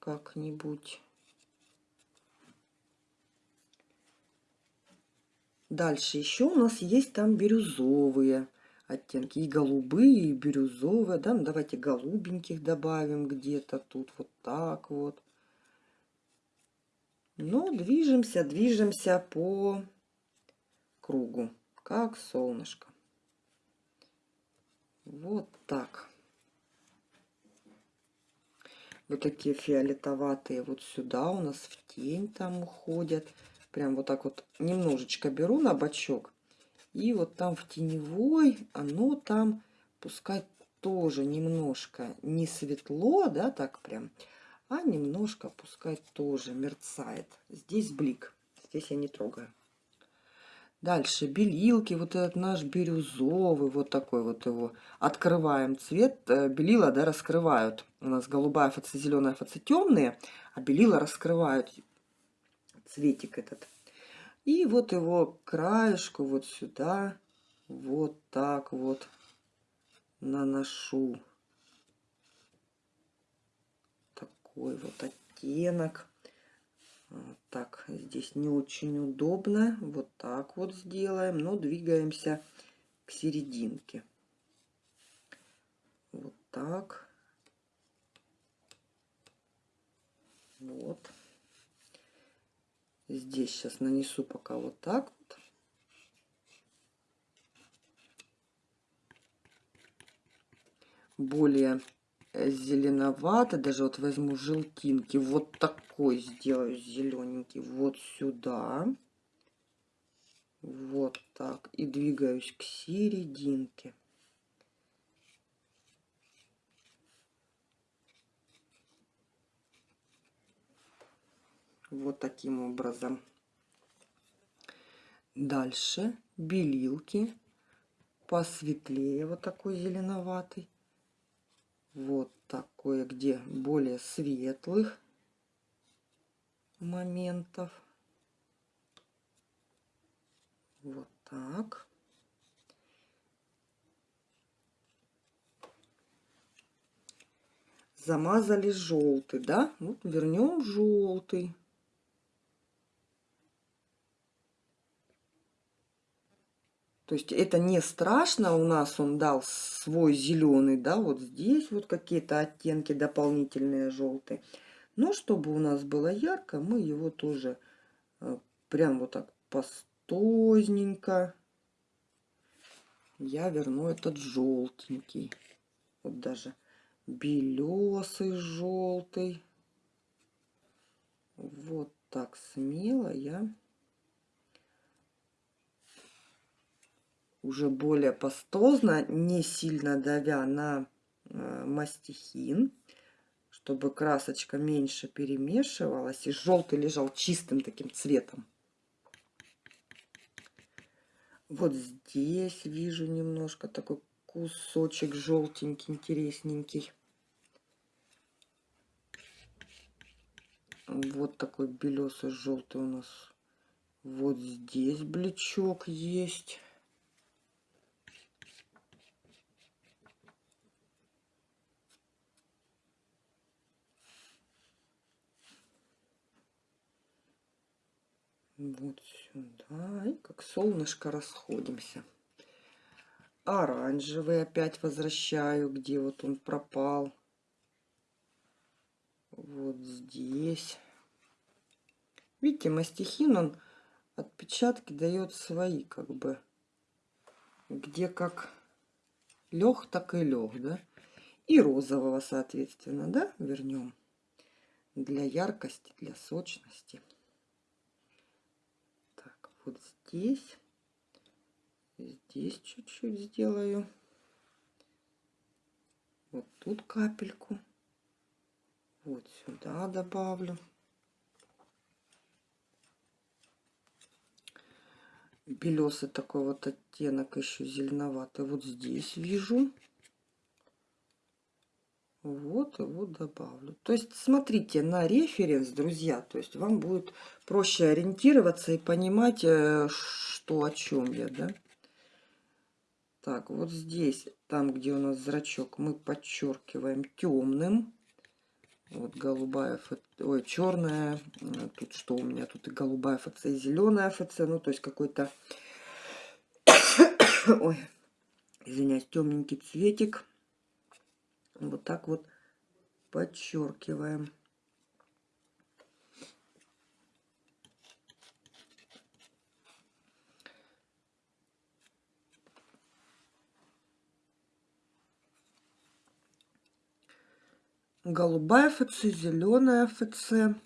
как-нибудь. Дальше еще у нас есть там бирюзовые оттенки. И голубые, и бирюзовые. Да? Ну, давайте голубеньких добавим где-то тут. Вот так вот. Но движемся, движемся по кругу, как солнышко. Вот так. Вот такие фиолетоватые вот сюда у нас в тень там уходят. Прям вот так вот немножечко беру на бочок. И вот там в теневой оно там пускай тоже немножко не светло, да, так прям, а немножко пускай тоже мерцает. Здесь блик, здесь я не трогаю. Дальше белилки, вот этот наш бирюзовый, вот такой вот его. Открываем цвет, э, белила, да, раскрывают. У нас голубая ФЦ, зеленая ФЦ темные, а белила раскрывают цветик этот. И вот его краешку вот сюда, вот так вот наношу. Такой вот оттенок. Так, здесь не очень удобно. Вот так вот сделаем, но двигаемся к серединке. Вот так. Вот. Здесь сейчас нанесу пока вот так. Более зеленовато. Даже вот возьму желтинки. Вот такой сделаю зелененький. Вот сюда. Вот так. И двигаюсь к серединке. Вот таким образом. Дальше белилки посветлее, вот такой зеленоватый вот такое, где более светлых моментов. Вот так. Замазали желтый, да? Вот вернем желтый. То есть это не страшно, у нас он дал свой зеленый, да, вот здесь вот какие-то оттенки дополнительные желтые. Но чтобы у нас было ярко, мы его тоже э, прям вот так постозненько. Я верну этот желтенький. Вот даже белесый желтый. Вот так смело я уже более пастозно, не сильно давя на э, мастихин, чтобы красочка меньше перемешивалась и желтый лежал чистым таким цветом. Вот здесь вижу немножко такой кусочек желтенький, интересненький. Вот такой белесый желтый у нас. Вот здесь блечок есть. Вот сюда. И как солнышко расходимся. Оранжевый опять возвращаю, где вот он пропал. Вот здесь. Видите, мастихин, он отпечатки дает свои, как бы. Где как лег, так и лег, да? И розового, соответственно, да, вернем. Для яркости, для сочности вот здесь. Здесь чуть-чуть сделаю. Вот тут капельку. Вот сюда добавлю. Белесый такой вот оттенок еще зеленоватый. Вот здесь вижу. Вот его добавлю. То есть смотрите на референс, друзья. То есть вам будет проще ориентироваться и понимать, э, что о чем я, да. Так, вот здесь, там, где у нас зрачок, мы подчеркиваем темным. Вот голубая, ой, черная. Тут что у меня? Тут и голубая ФЦ, и зеленая ФЦ. Ну, то есть какой-то, ой, извиняюсь, темненький цветик. Вот так вот подчеркиваем. голубая ФЦ, зеленая ФЦ,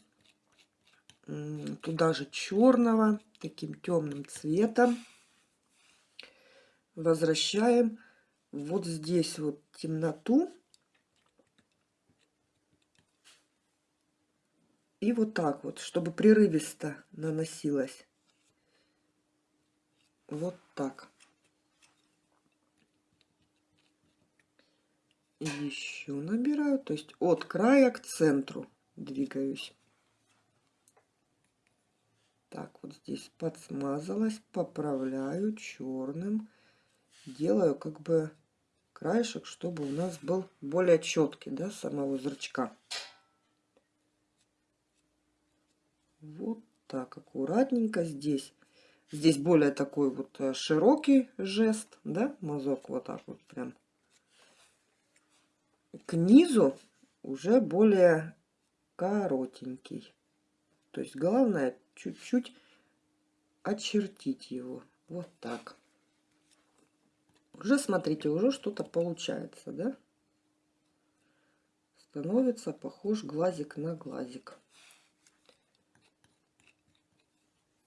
туда же черного, таким темным цветом. Возвращаем вот здесь вот темноту. И вот так вот, чтобы прерывисто наносилось. Вот так. еще набираю, то есть от края к центру двигаюсь. Так, вот здесь подсмазалась, поправляю черным, делаю как бы краешек, чтобы у нас был более четкий, да, самого зрачка. Вот так, аккуратненько здесь. Здесь более такой вот э, широкий жест, да, мазок вот так вот прям к низу уже более коротенький. То есть главное чуть-чуть очертить его. Вот так. Уже, смотрите, уже что-то получается, да? Становится похож глазик на глазик.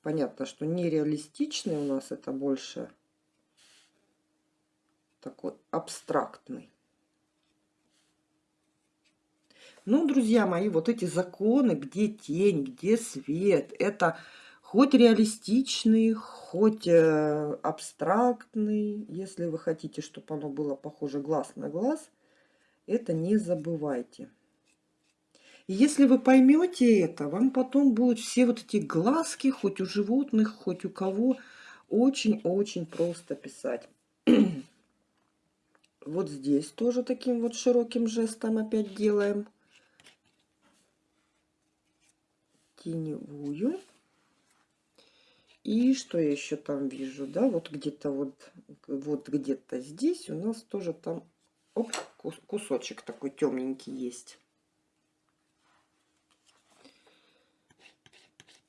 Понятно, что нереалистичный у нас это больше такой абстрактный. Ну, друзья мои, вот эти законы, где тень, где свет, это хоть реалистичный, хоть э, абстрактный. Если вы хотите, чтобы оно было похоже глаз на глаз, это не забывайте. Если вы поймете это, вам потом будут все вот эти глазки, хоть у животных, хоть у кого, очень-очень просто писать. вот здесь тоже таким вот широким жестом опять делаем. теневую. И что я еще там вижу, да, вот где-то вот, вот где-то здесь у нас тоже там, оп, кусочек такой темненький есть.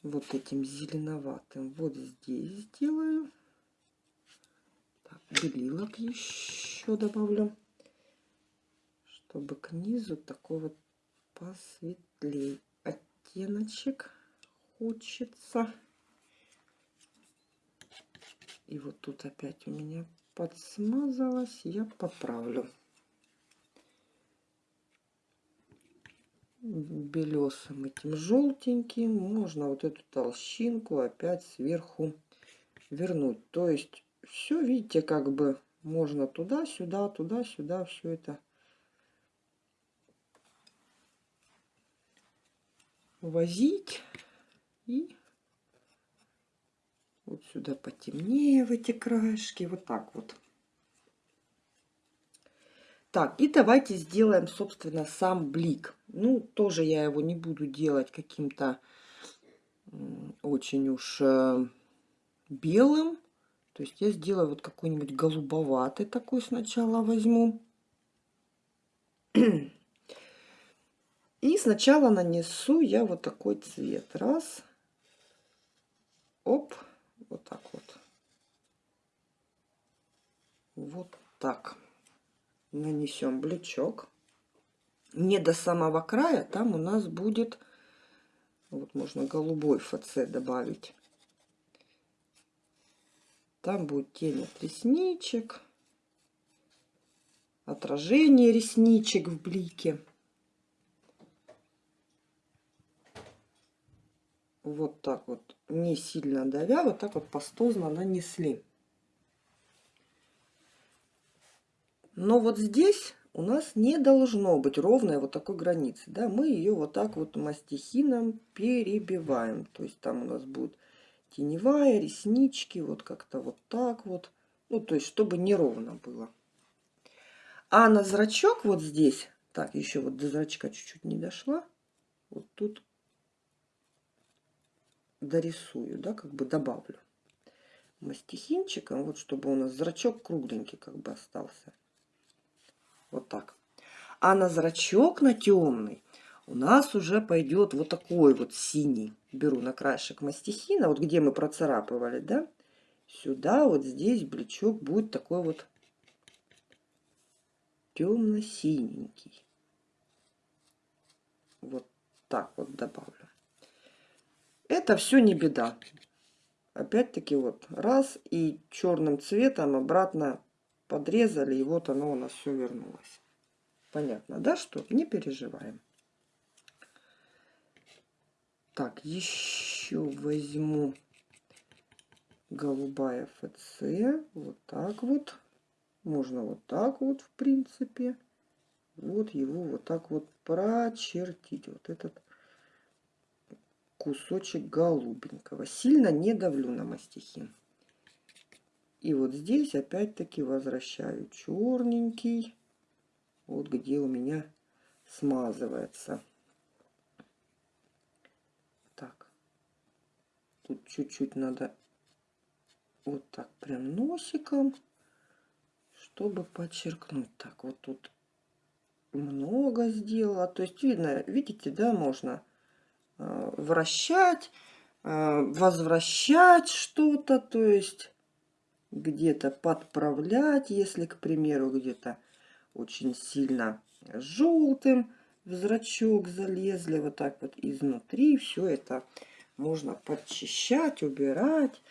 Вот этим зеленоватым вот здесь сделаю. Так, белилок еще добавлю, чтобы к низу такой вот посветлее оттеночек хочется. И вот тут опять у меня подсмазалось, я поправлю. Белесым этим желтеньким можно вот эту толщинку опять сверху вернуть то есть все видите как бы можно туда сюда туда сюда все это возить. И вот сюда потемнее в эти краешки. Вот так вот. Так, и давайте сделаем, собственно, сам блик. Ну, тоже я его не буду делать каким-то очень уж э, белым. То есть я сделаю вот какой-нибудь голубоватый такой сначала возьму. И сначала нанесу я вот такой цвет. Раз. Оп. Вот так вот. Вот так. Нанесем блючок. Не до самого края. Там у нас будет... Вот можно голубой ФЦ добавить. Там будет тень от ресничек. Отражение ресничек в блике. вот так вот, не сильно давя, вот так вот пастозно нанесли. Но вот здесь у нас не должно быть ровной вот такой границы. Да? Мы ее вот так вот мастихином перебиваем. То есть там у нас будет теневая, реснички, вот как-то вот так вот. Ну, то есть, чтобы неровно было. А на зрачок вот здесь, так, еще вот до зрачка чуть-чуть не дошла. Вот тут дорисую, да, как бы добавлю мастихинчиком, вот чтобы у нас зрачок кругленький как бы остался. Вот так. А на зрачок на темный у нас уже пойдет вот такой вот синий. Беру на краешек мастихина, вот где мы процарапывали, да, сюда вот здесь бличок будет такой вот темно-синенький. Вот так вот добавлю. Это все не беда. Опять-таки вот раз и черным цветом обратно подрезали, и вот оно у нас все вернулось. Понятно, да, что? Не переживаем. Так, еще возьму голубая ФЦ. Вот так вот. Можно вот так вот, в принципе. Вот его вот так вот прочертить. Вот этот кусочек голубенького. Сильно не давлю на мастихин. И вот здесь опять-таки возвращаю черненький. Вот где у меня смазывается. Так. Тут чуть-чуть надо вот так прям носиком, чтобы подчеркнуть. Так, вот тут много сделала. То есть видно, видите, да, можно Э, вращать, э, возвращать что-то, то есть где-то подправлять, если, к примеру, где-то очень сильно желтым в зрачок залезли, вот так вот изнутри, все это можно подчищать, убирать.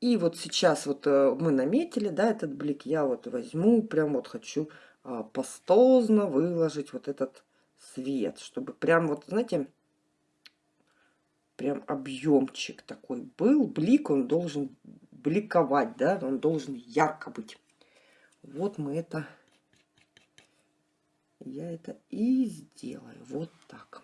И вот сейчас вот э, мы наметили, да, этот блик, я вот возьму, прям вот хочу а, пастозно выложить вот этот цвет, чтобы прям вот, знаете, прям объемчик такой был. Блик, он должен бликовать, да, он должен ярко быть. Вот мы это, я это и сделаю. Вот так.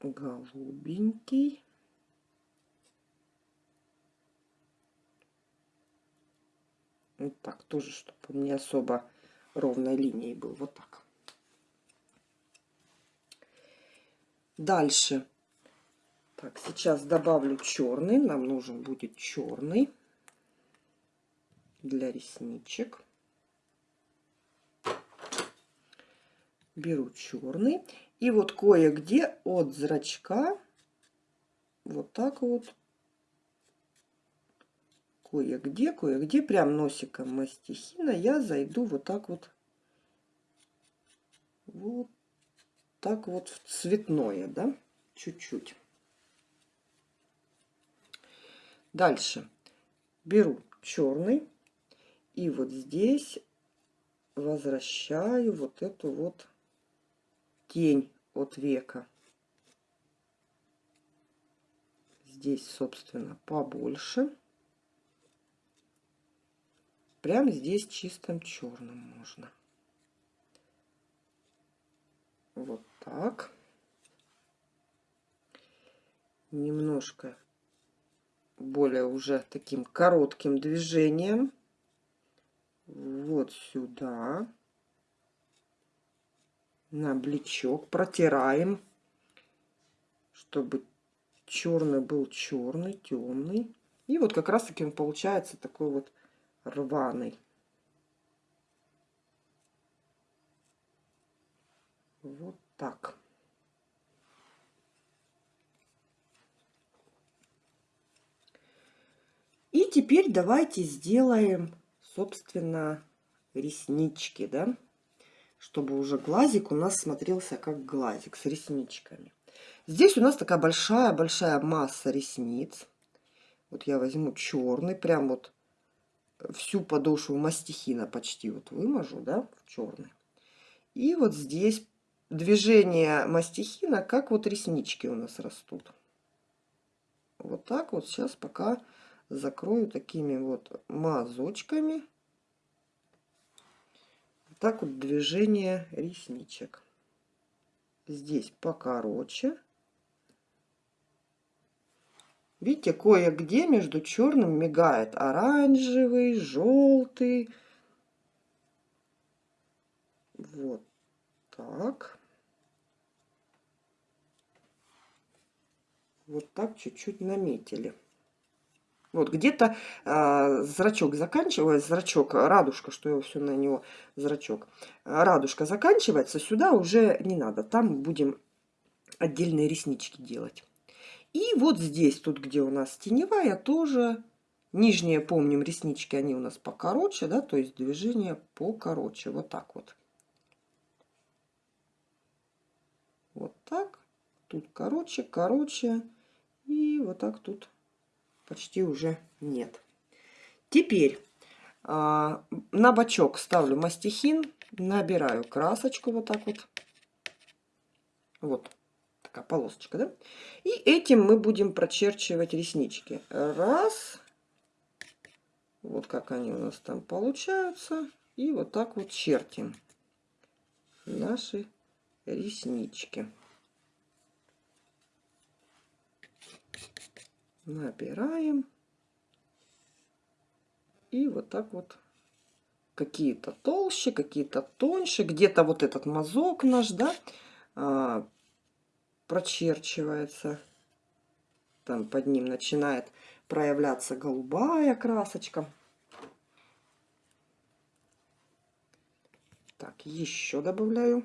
Голубенький. Вот так тоже, чтобы он не особо ровной линией был. Вот так. Дальше. Так, сейчас добавлю черный. Нам нужен будет черный для ресничек. Беру черный. И вот кое-где от зрачка вот так вот кое-где, кое-где, прям носиком мастихина я зайду вот так вот, вот так вот в цветное, да, чуть-чуть. Дальше беру черный и вот здесь возвращаю вот эту вот тень от века. Здесь, собственно, побольше. Прям здесь чистым черным можно. Вот так. Немножко более уже таким коротким движением. Вот сюда. На бличок протираем, чтобы черный был черный, темный. И вот как раз таки он получается такой вот рваный. Вот так. И теперь давайте сделаем, собственно, реснички, да, чтобы уже глазик у нас смотрелся как глазик с ресничками. Здесь у нас такая большая-большая масса ресниц. Вот я возьму черный, прям вот всю подошву мастихина почти вот выможу, да, в черный. И вот здесь движение мастихина, как вот реснички у нас растут. Вот так вот сейчас пока закрою такими вот мазочками. Вот так вот движение ресничек. Здесь покороче. Видите, кое-где между черным мигает оранжевый, желтый. Вот так. Вот так чуть-чуть наметили. Вот где-то э, зрачок заканчивается, зрачок, радужка, что я все на него, зрачок. Радужка заканчивается, сюда уже не надо. Там будем отдельные реснички делать. И вот здесь, тут где у нас теневая, тоже нижние, помним, реснички, они у нас покороче, да, то есть движение покороче, вот так вот. Вот так, тут короче, короче, и вот так тут почти уже нет. Теперь а, на бочок ставлю мастихин, набираю красочку вот так вот. Вот такая полосочка, да? И этим мы будем прочерчивать реснички. Раз. Вот как они у нас там получаются. И вот так вот чертим наши реснички. Набираем. И вот так вот какие-то толще, какие-то тоньше. Где-то вот этот мазок наш, да, а, прочерчивается. Там под ним начинает проявляться голубая красочка. Так, еще добавляю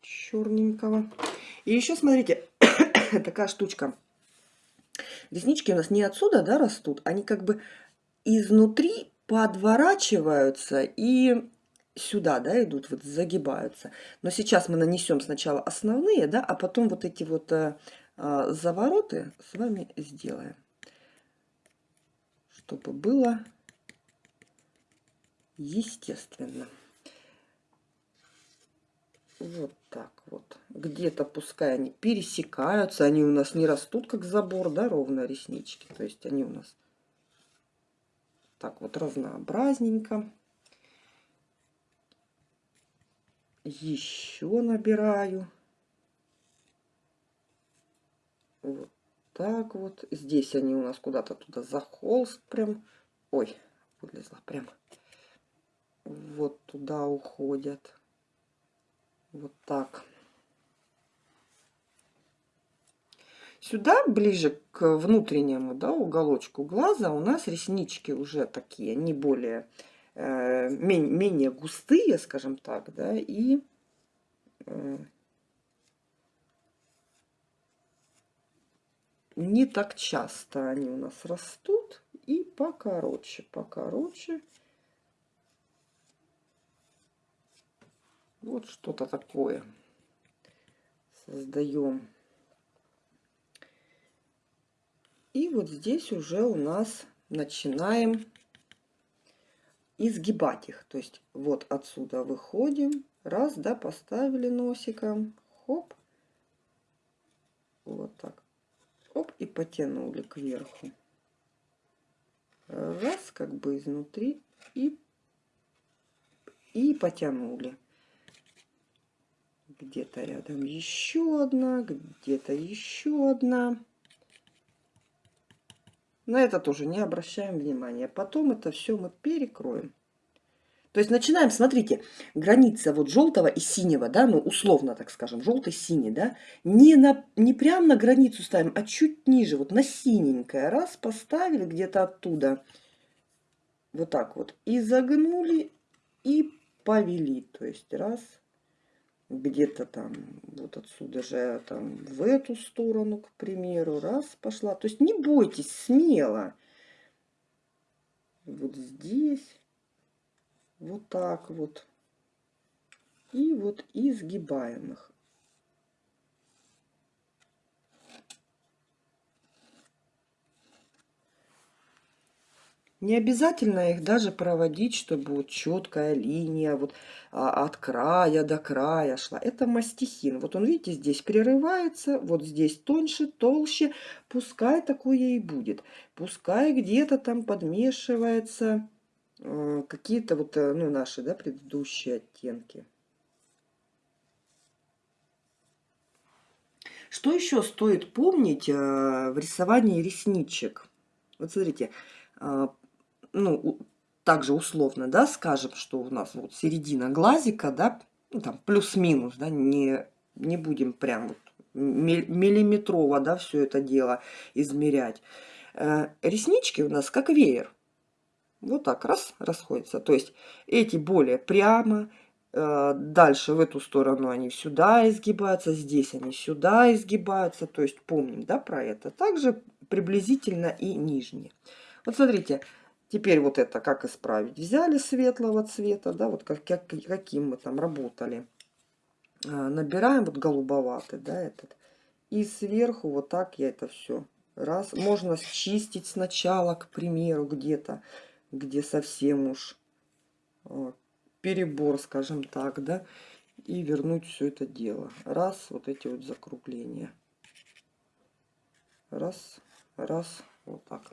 черненького. И еще, смотрите, такая штучка. Реснички у нас не отсюда, да, растут. Они как бы изнутри подворачиваются и сюда, да, идут, вот загибаются. Но сейчас мы нанесем сначала основные, да, а потом вот эти вот а, а, завороты с вами сделаем. Чтобы было естественно. Вот так вот. Где-то пускай они пересекаются, они у нас не растут как забор, да, ровно реснички. То есть они у нас так вот разнообразненько. еще набираю. Вот так вот. Здесь они у нас куда-то туда за холст прям. Ой, вылезла прям. Вот туда уходят. Вот так. Сюда, ближе к внутреннему да, уголочку глаза, у нас реснички уже такие, не более Э, менее густые, скажем так, да, и э, не так часто они у нас растут и покороче, покороче. Вот что-то такое создаем. И вот здесь уже у нас начинаем изгибать их. То есть вот отсюда выходим, раз, да, поставили носиком, хоп, вот так, оп, и потянули кверху. Раз, как бы изнутри, и, и потянули. Где-то рядом еще одна, где-то еще одна. На это тоже не обращаем внимания. Потом это все мы перекроем. То есть начинаем, смотрите, граница вот желтого и синего, да, ну условно так скажем, желтый-синий, да, не, на, не прям на границу ставим, а чуть ниже, вот на синенькое. Раз, поставили где-то оттуда, вот так вот, и загнули, и повели. То есть раз, где-то там вот отсюда же там в эту сторону, к примеру, раз пошла. То есть не бойтесь, смело. Вот здесь, вот так вот. И вот изгибаем их. Не обязательно их даже проводить, чтобы вот четкая линия вот а, от края до края шла. Это мастихин. Вот он, видите, здесь прерывается, вот здесь тоньше, толще. Пускай такое и будет. Пускай где-то там подмешивается э, какие-то вот э, ну, наши да, предыдущие оттенки. Что еще стоит помнить э, в рисовании ресничек? Вот смотрите, э, ну, также условно, да, скажем, что у нас вот середина глазика, да, ну, там плюс-минус, да, не, не будем прям вот миллиметрово, да, все это дело измерять. Э, реснички у нас как веер. Вот так, раз, расходятся. То есть эти более прямо, Э, дальше в эту сторону они сюда изгибаются, здесь они сюда изгибаются. То есть помним да, про это. Также приблизительно и нижние. Вот смотрите, теперь вот это как исправить. Взяли светлого цвета, да, вот как, как, каким мы там работали. Э, набираем вот голубоватый, да, этот. И сверху вот так я это все раз. Можно счистить сначала, к примеру, где-то, где совсем уж вот перебор, скажем так, да, и вернуть все это дело. Раз, вот эти вот закругления. Раз, раз, вот так.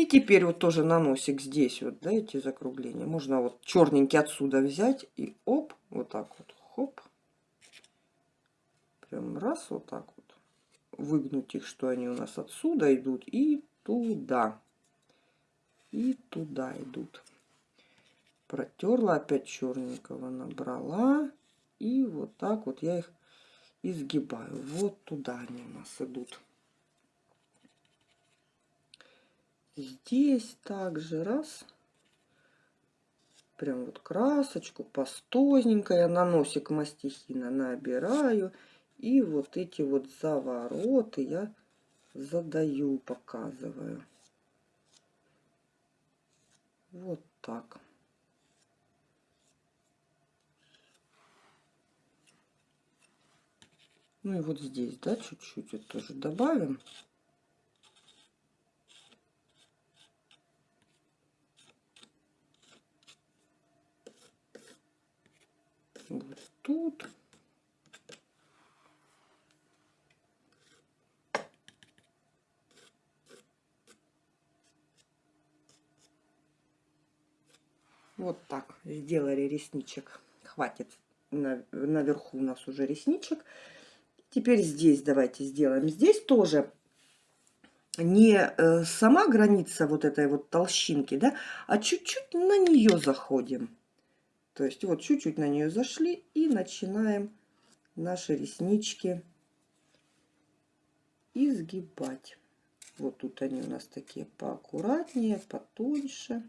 И теперь вот тоже на носик здесь вот, да, эти закругления. Можно вот черненький отсюда взять и оп, вот так вот, хоп. Прям раз, вот так вот. Выгнуть их, что они у нас отсюда идут и туда. И туда идут протерла, опять черненького набрала. И вот так вот я их изгибаю. Вот туда они у нас идут. Здесь также раз. Прям вот красочку пастозненько я на носик мастихина набираю. И вот эти вот завороты я задаю, показываю. Вот так. Ну и вот здесь, да, чуть-чуть это тоже добавим. Вот тут. Вот так сделали ресничек. Хватит. наверху у нас уже ресничек. Теперь здесь давайте сделаем. Здесь тоже не э, сама граница вот этой вот толщинки, да, а чуть-чуть на нее заходим. То есть вот чуть-чуть на нее зашли и начинаем наши реснички изгибать. Вот тут они у нас такие поаккуратнее, потоньше.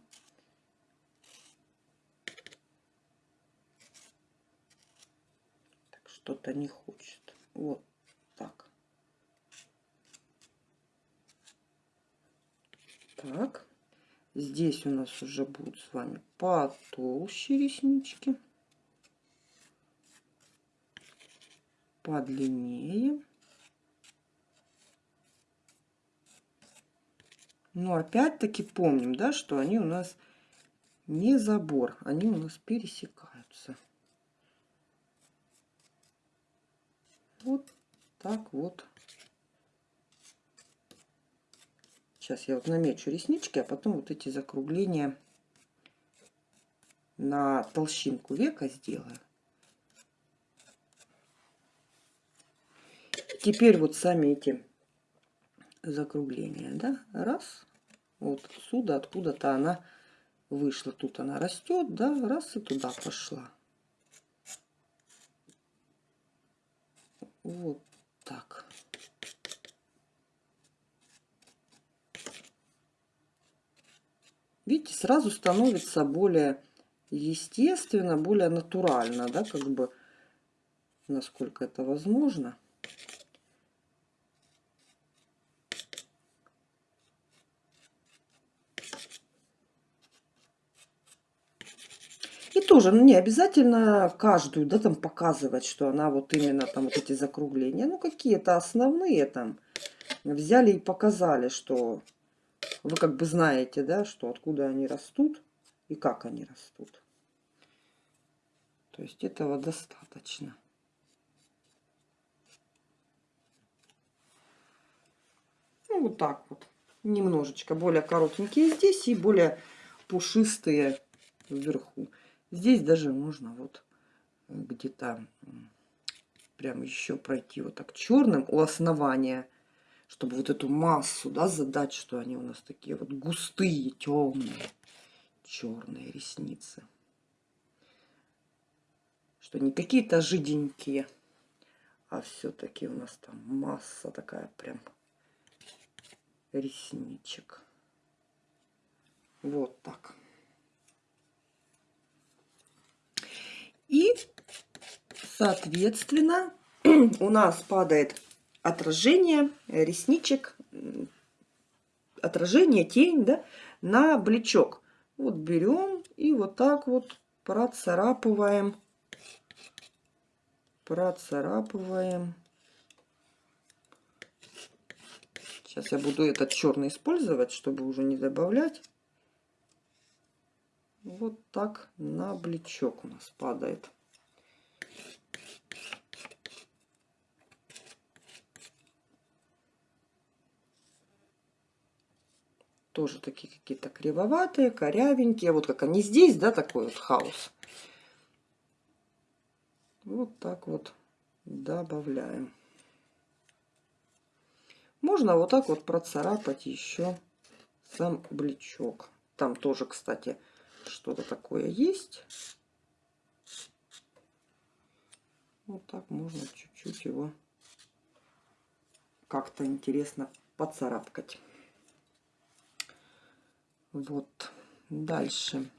Что-то не хочет. Вот так. Так. Здесь у нас уже будут с вами потолще реснички. Подлиннее. Но опять-таки помним, да, что они у нас не забор, они у нас пересекаются. Вот так вот. Сейчас я вот намечу реснички, а потом вот эти закругления на толщинку века сделаю. Теперь вот сами эти закругления, да, раз, вот отсюда, откуда-то она вышла, тут она растет, да, раз и туда пошла. Вот так. Видите, сразу становится более естественно, более натурально, да, как бы, насколько это возможно. тоже ну, не обязательно каждую, да, там показывать, что она вот именно там вот эти закругления. Ну, какие-то основные там взяли и показали, что вы как бы знаете, да, что откуда они растут и как они растут. То есть этого достаточно. Ну, вот так вот. Немножечко более коротенькие здесь и более пушистые вверху. Здесь даже можно вот где-то прям еще пройти вот так черным у основания, чтобы вот эту массу, да, задать, что они у нас такие вот густые, темные, черные ресницы. Что не какие-то жиденькие, а все-таки у нас там масса такая прям ресничек. Вот так. И, соответственно, у нас падает отражение ресничек, отражение, тень, да, на блечок. Вот берем и вот так вот процарапываем, процарапываем. Сейчас я буду этот черный использовать, чтобы уже не добавлять. Вот так на блечок у нас падает. Тоже такие какие-то кривоватые, корявенькие. Вот как они здесь, да, такой вот хаос. Вот так вот добавляем. Можно вот так вот процарапать еще сам блечок. Там тоже, кстати, что-то такое есть. Вот так можно чуть-чуть его как-то интересно поцарапкать. Вот. Дальше.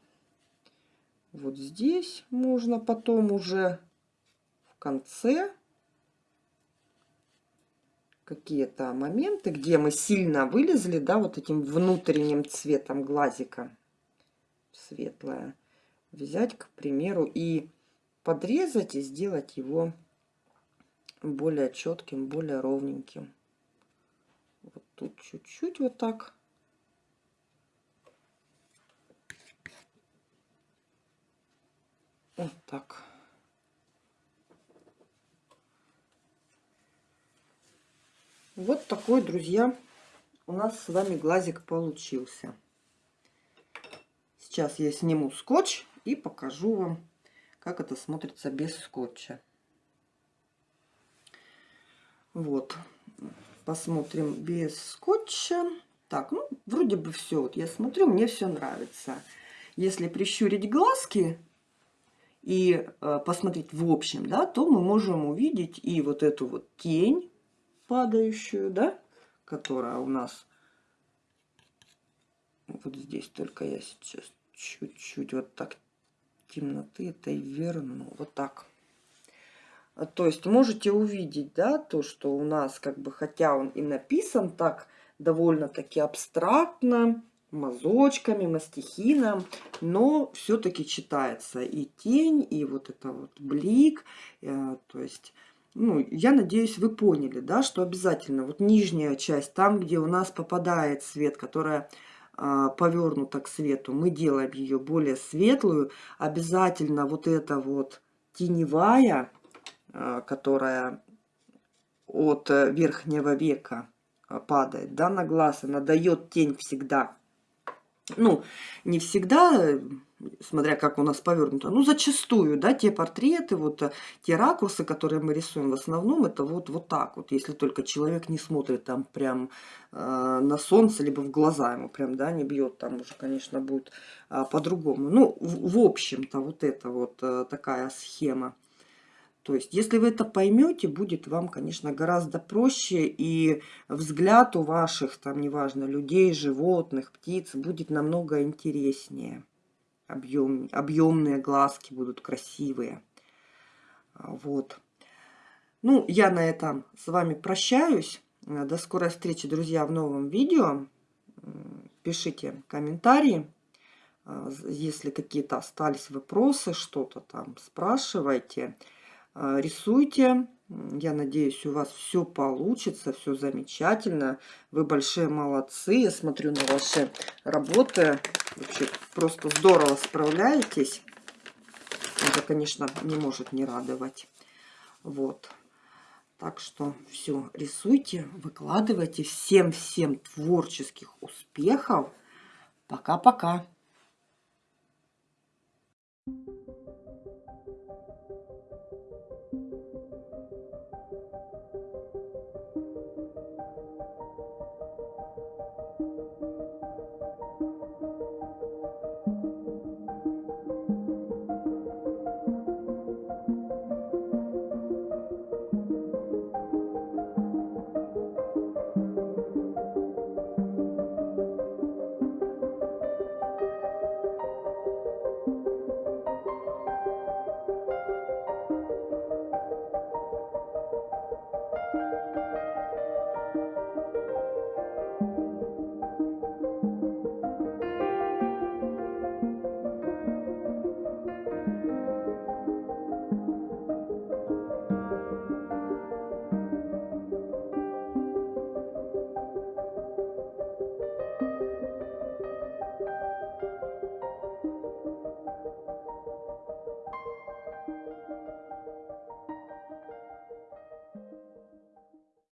Вот здесь можно потом уже в конце какие-то моменты, где мы сильно вылезли, да, вот этим внутренним цветом глазика светлое, взять, к примеру, и подрезать и сделать его более четким, более ровненьким. Вот тут чуть-чуть вот так. Вот так. Вот такой, друзья, у нас с вами глазик получился. Сейчас я сниму скотч и покажу вам, как это смотрится без скотча. Вот, посмотрим без скотча. Так, ну, вроде бы все. Вот я смотрю, мне все нравится. Если прищурить глазки и э, посмотреть в общем, да, то мы можем увидеть и вот эту вот тень падающую, да, которая у нас вот здесь только я сейчас чуть-чуть вот так темноты этой верну. Вот так. А, то есть можете увидеть, да, то, что у нас как бы, хотя он и написан так довольно-таки абстрактно, мазочками, мастихином, но все-таки читается и тень, и вот это вот блик, э, то есть... Ну, я надеюсь, вы поняли, да, что обязательно вот нижняя часть, там, где у нас попадает свет, которая а, повернута к свету, мы делаем ее более светлую. Обязательно вот эта вот теневая, а, которая от э, верхнего века падает, да, на глаз, она дает тень всегда. Ну, не всегда, смотря как у нас повернуто, ну, зачастую, да, те портреты, вот э, те ракурсы, которые мы рисуем, в основном это вот, вот так вот, если только человек не смотрит там прям э, на солнце, либо в глаза ему прям, да, не бьет, там уже, конечно, будет э, по-другому. Ну, в, в общем-то, вот это вот э, такая схема. То есть, если вы это поймете, будет вам, конечно, гораздо проще, и взгляд у ваших, там, неважно, людей, животных, птиц будет намного интереснее объем, объемные глазки будут красивые. Вот. Ну, я на этом с вами прощаюсь. До скорой встречи, друзья, в новом видео. Пишите комментарии. Если какие-то остались вопросы, что-то там спрашивайте. А, рисуйте. Я надеюсь, у вас все получится, все замечательно. Вы большие молодцы. Я смотрю на ваши работы. Вообще просто здорово справляетесь. Это, конечно, не может не радовать. Вот. Так что все, рисуйте, выкладывайте. Всем-всем творческих успехов. Пока-пока. Thank you.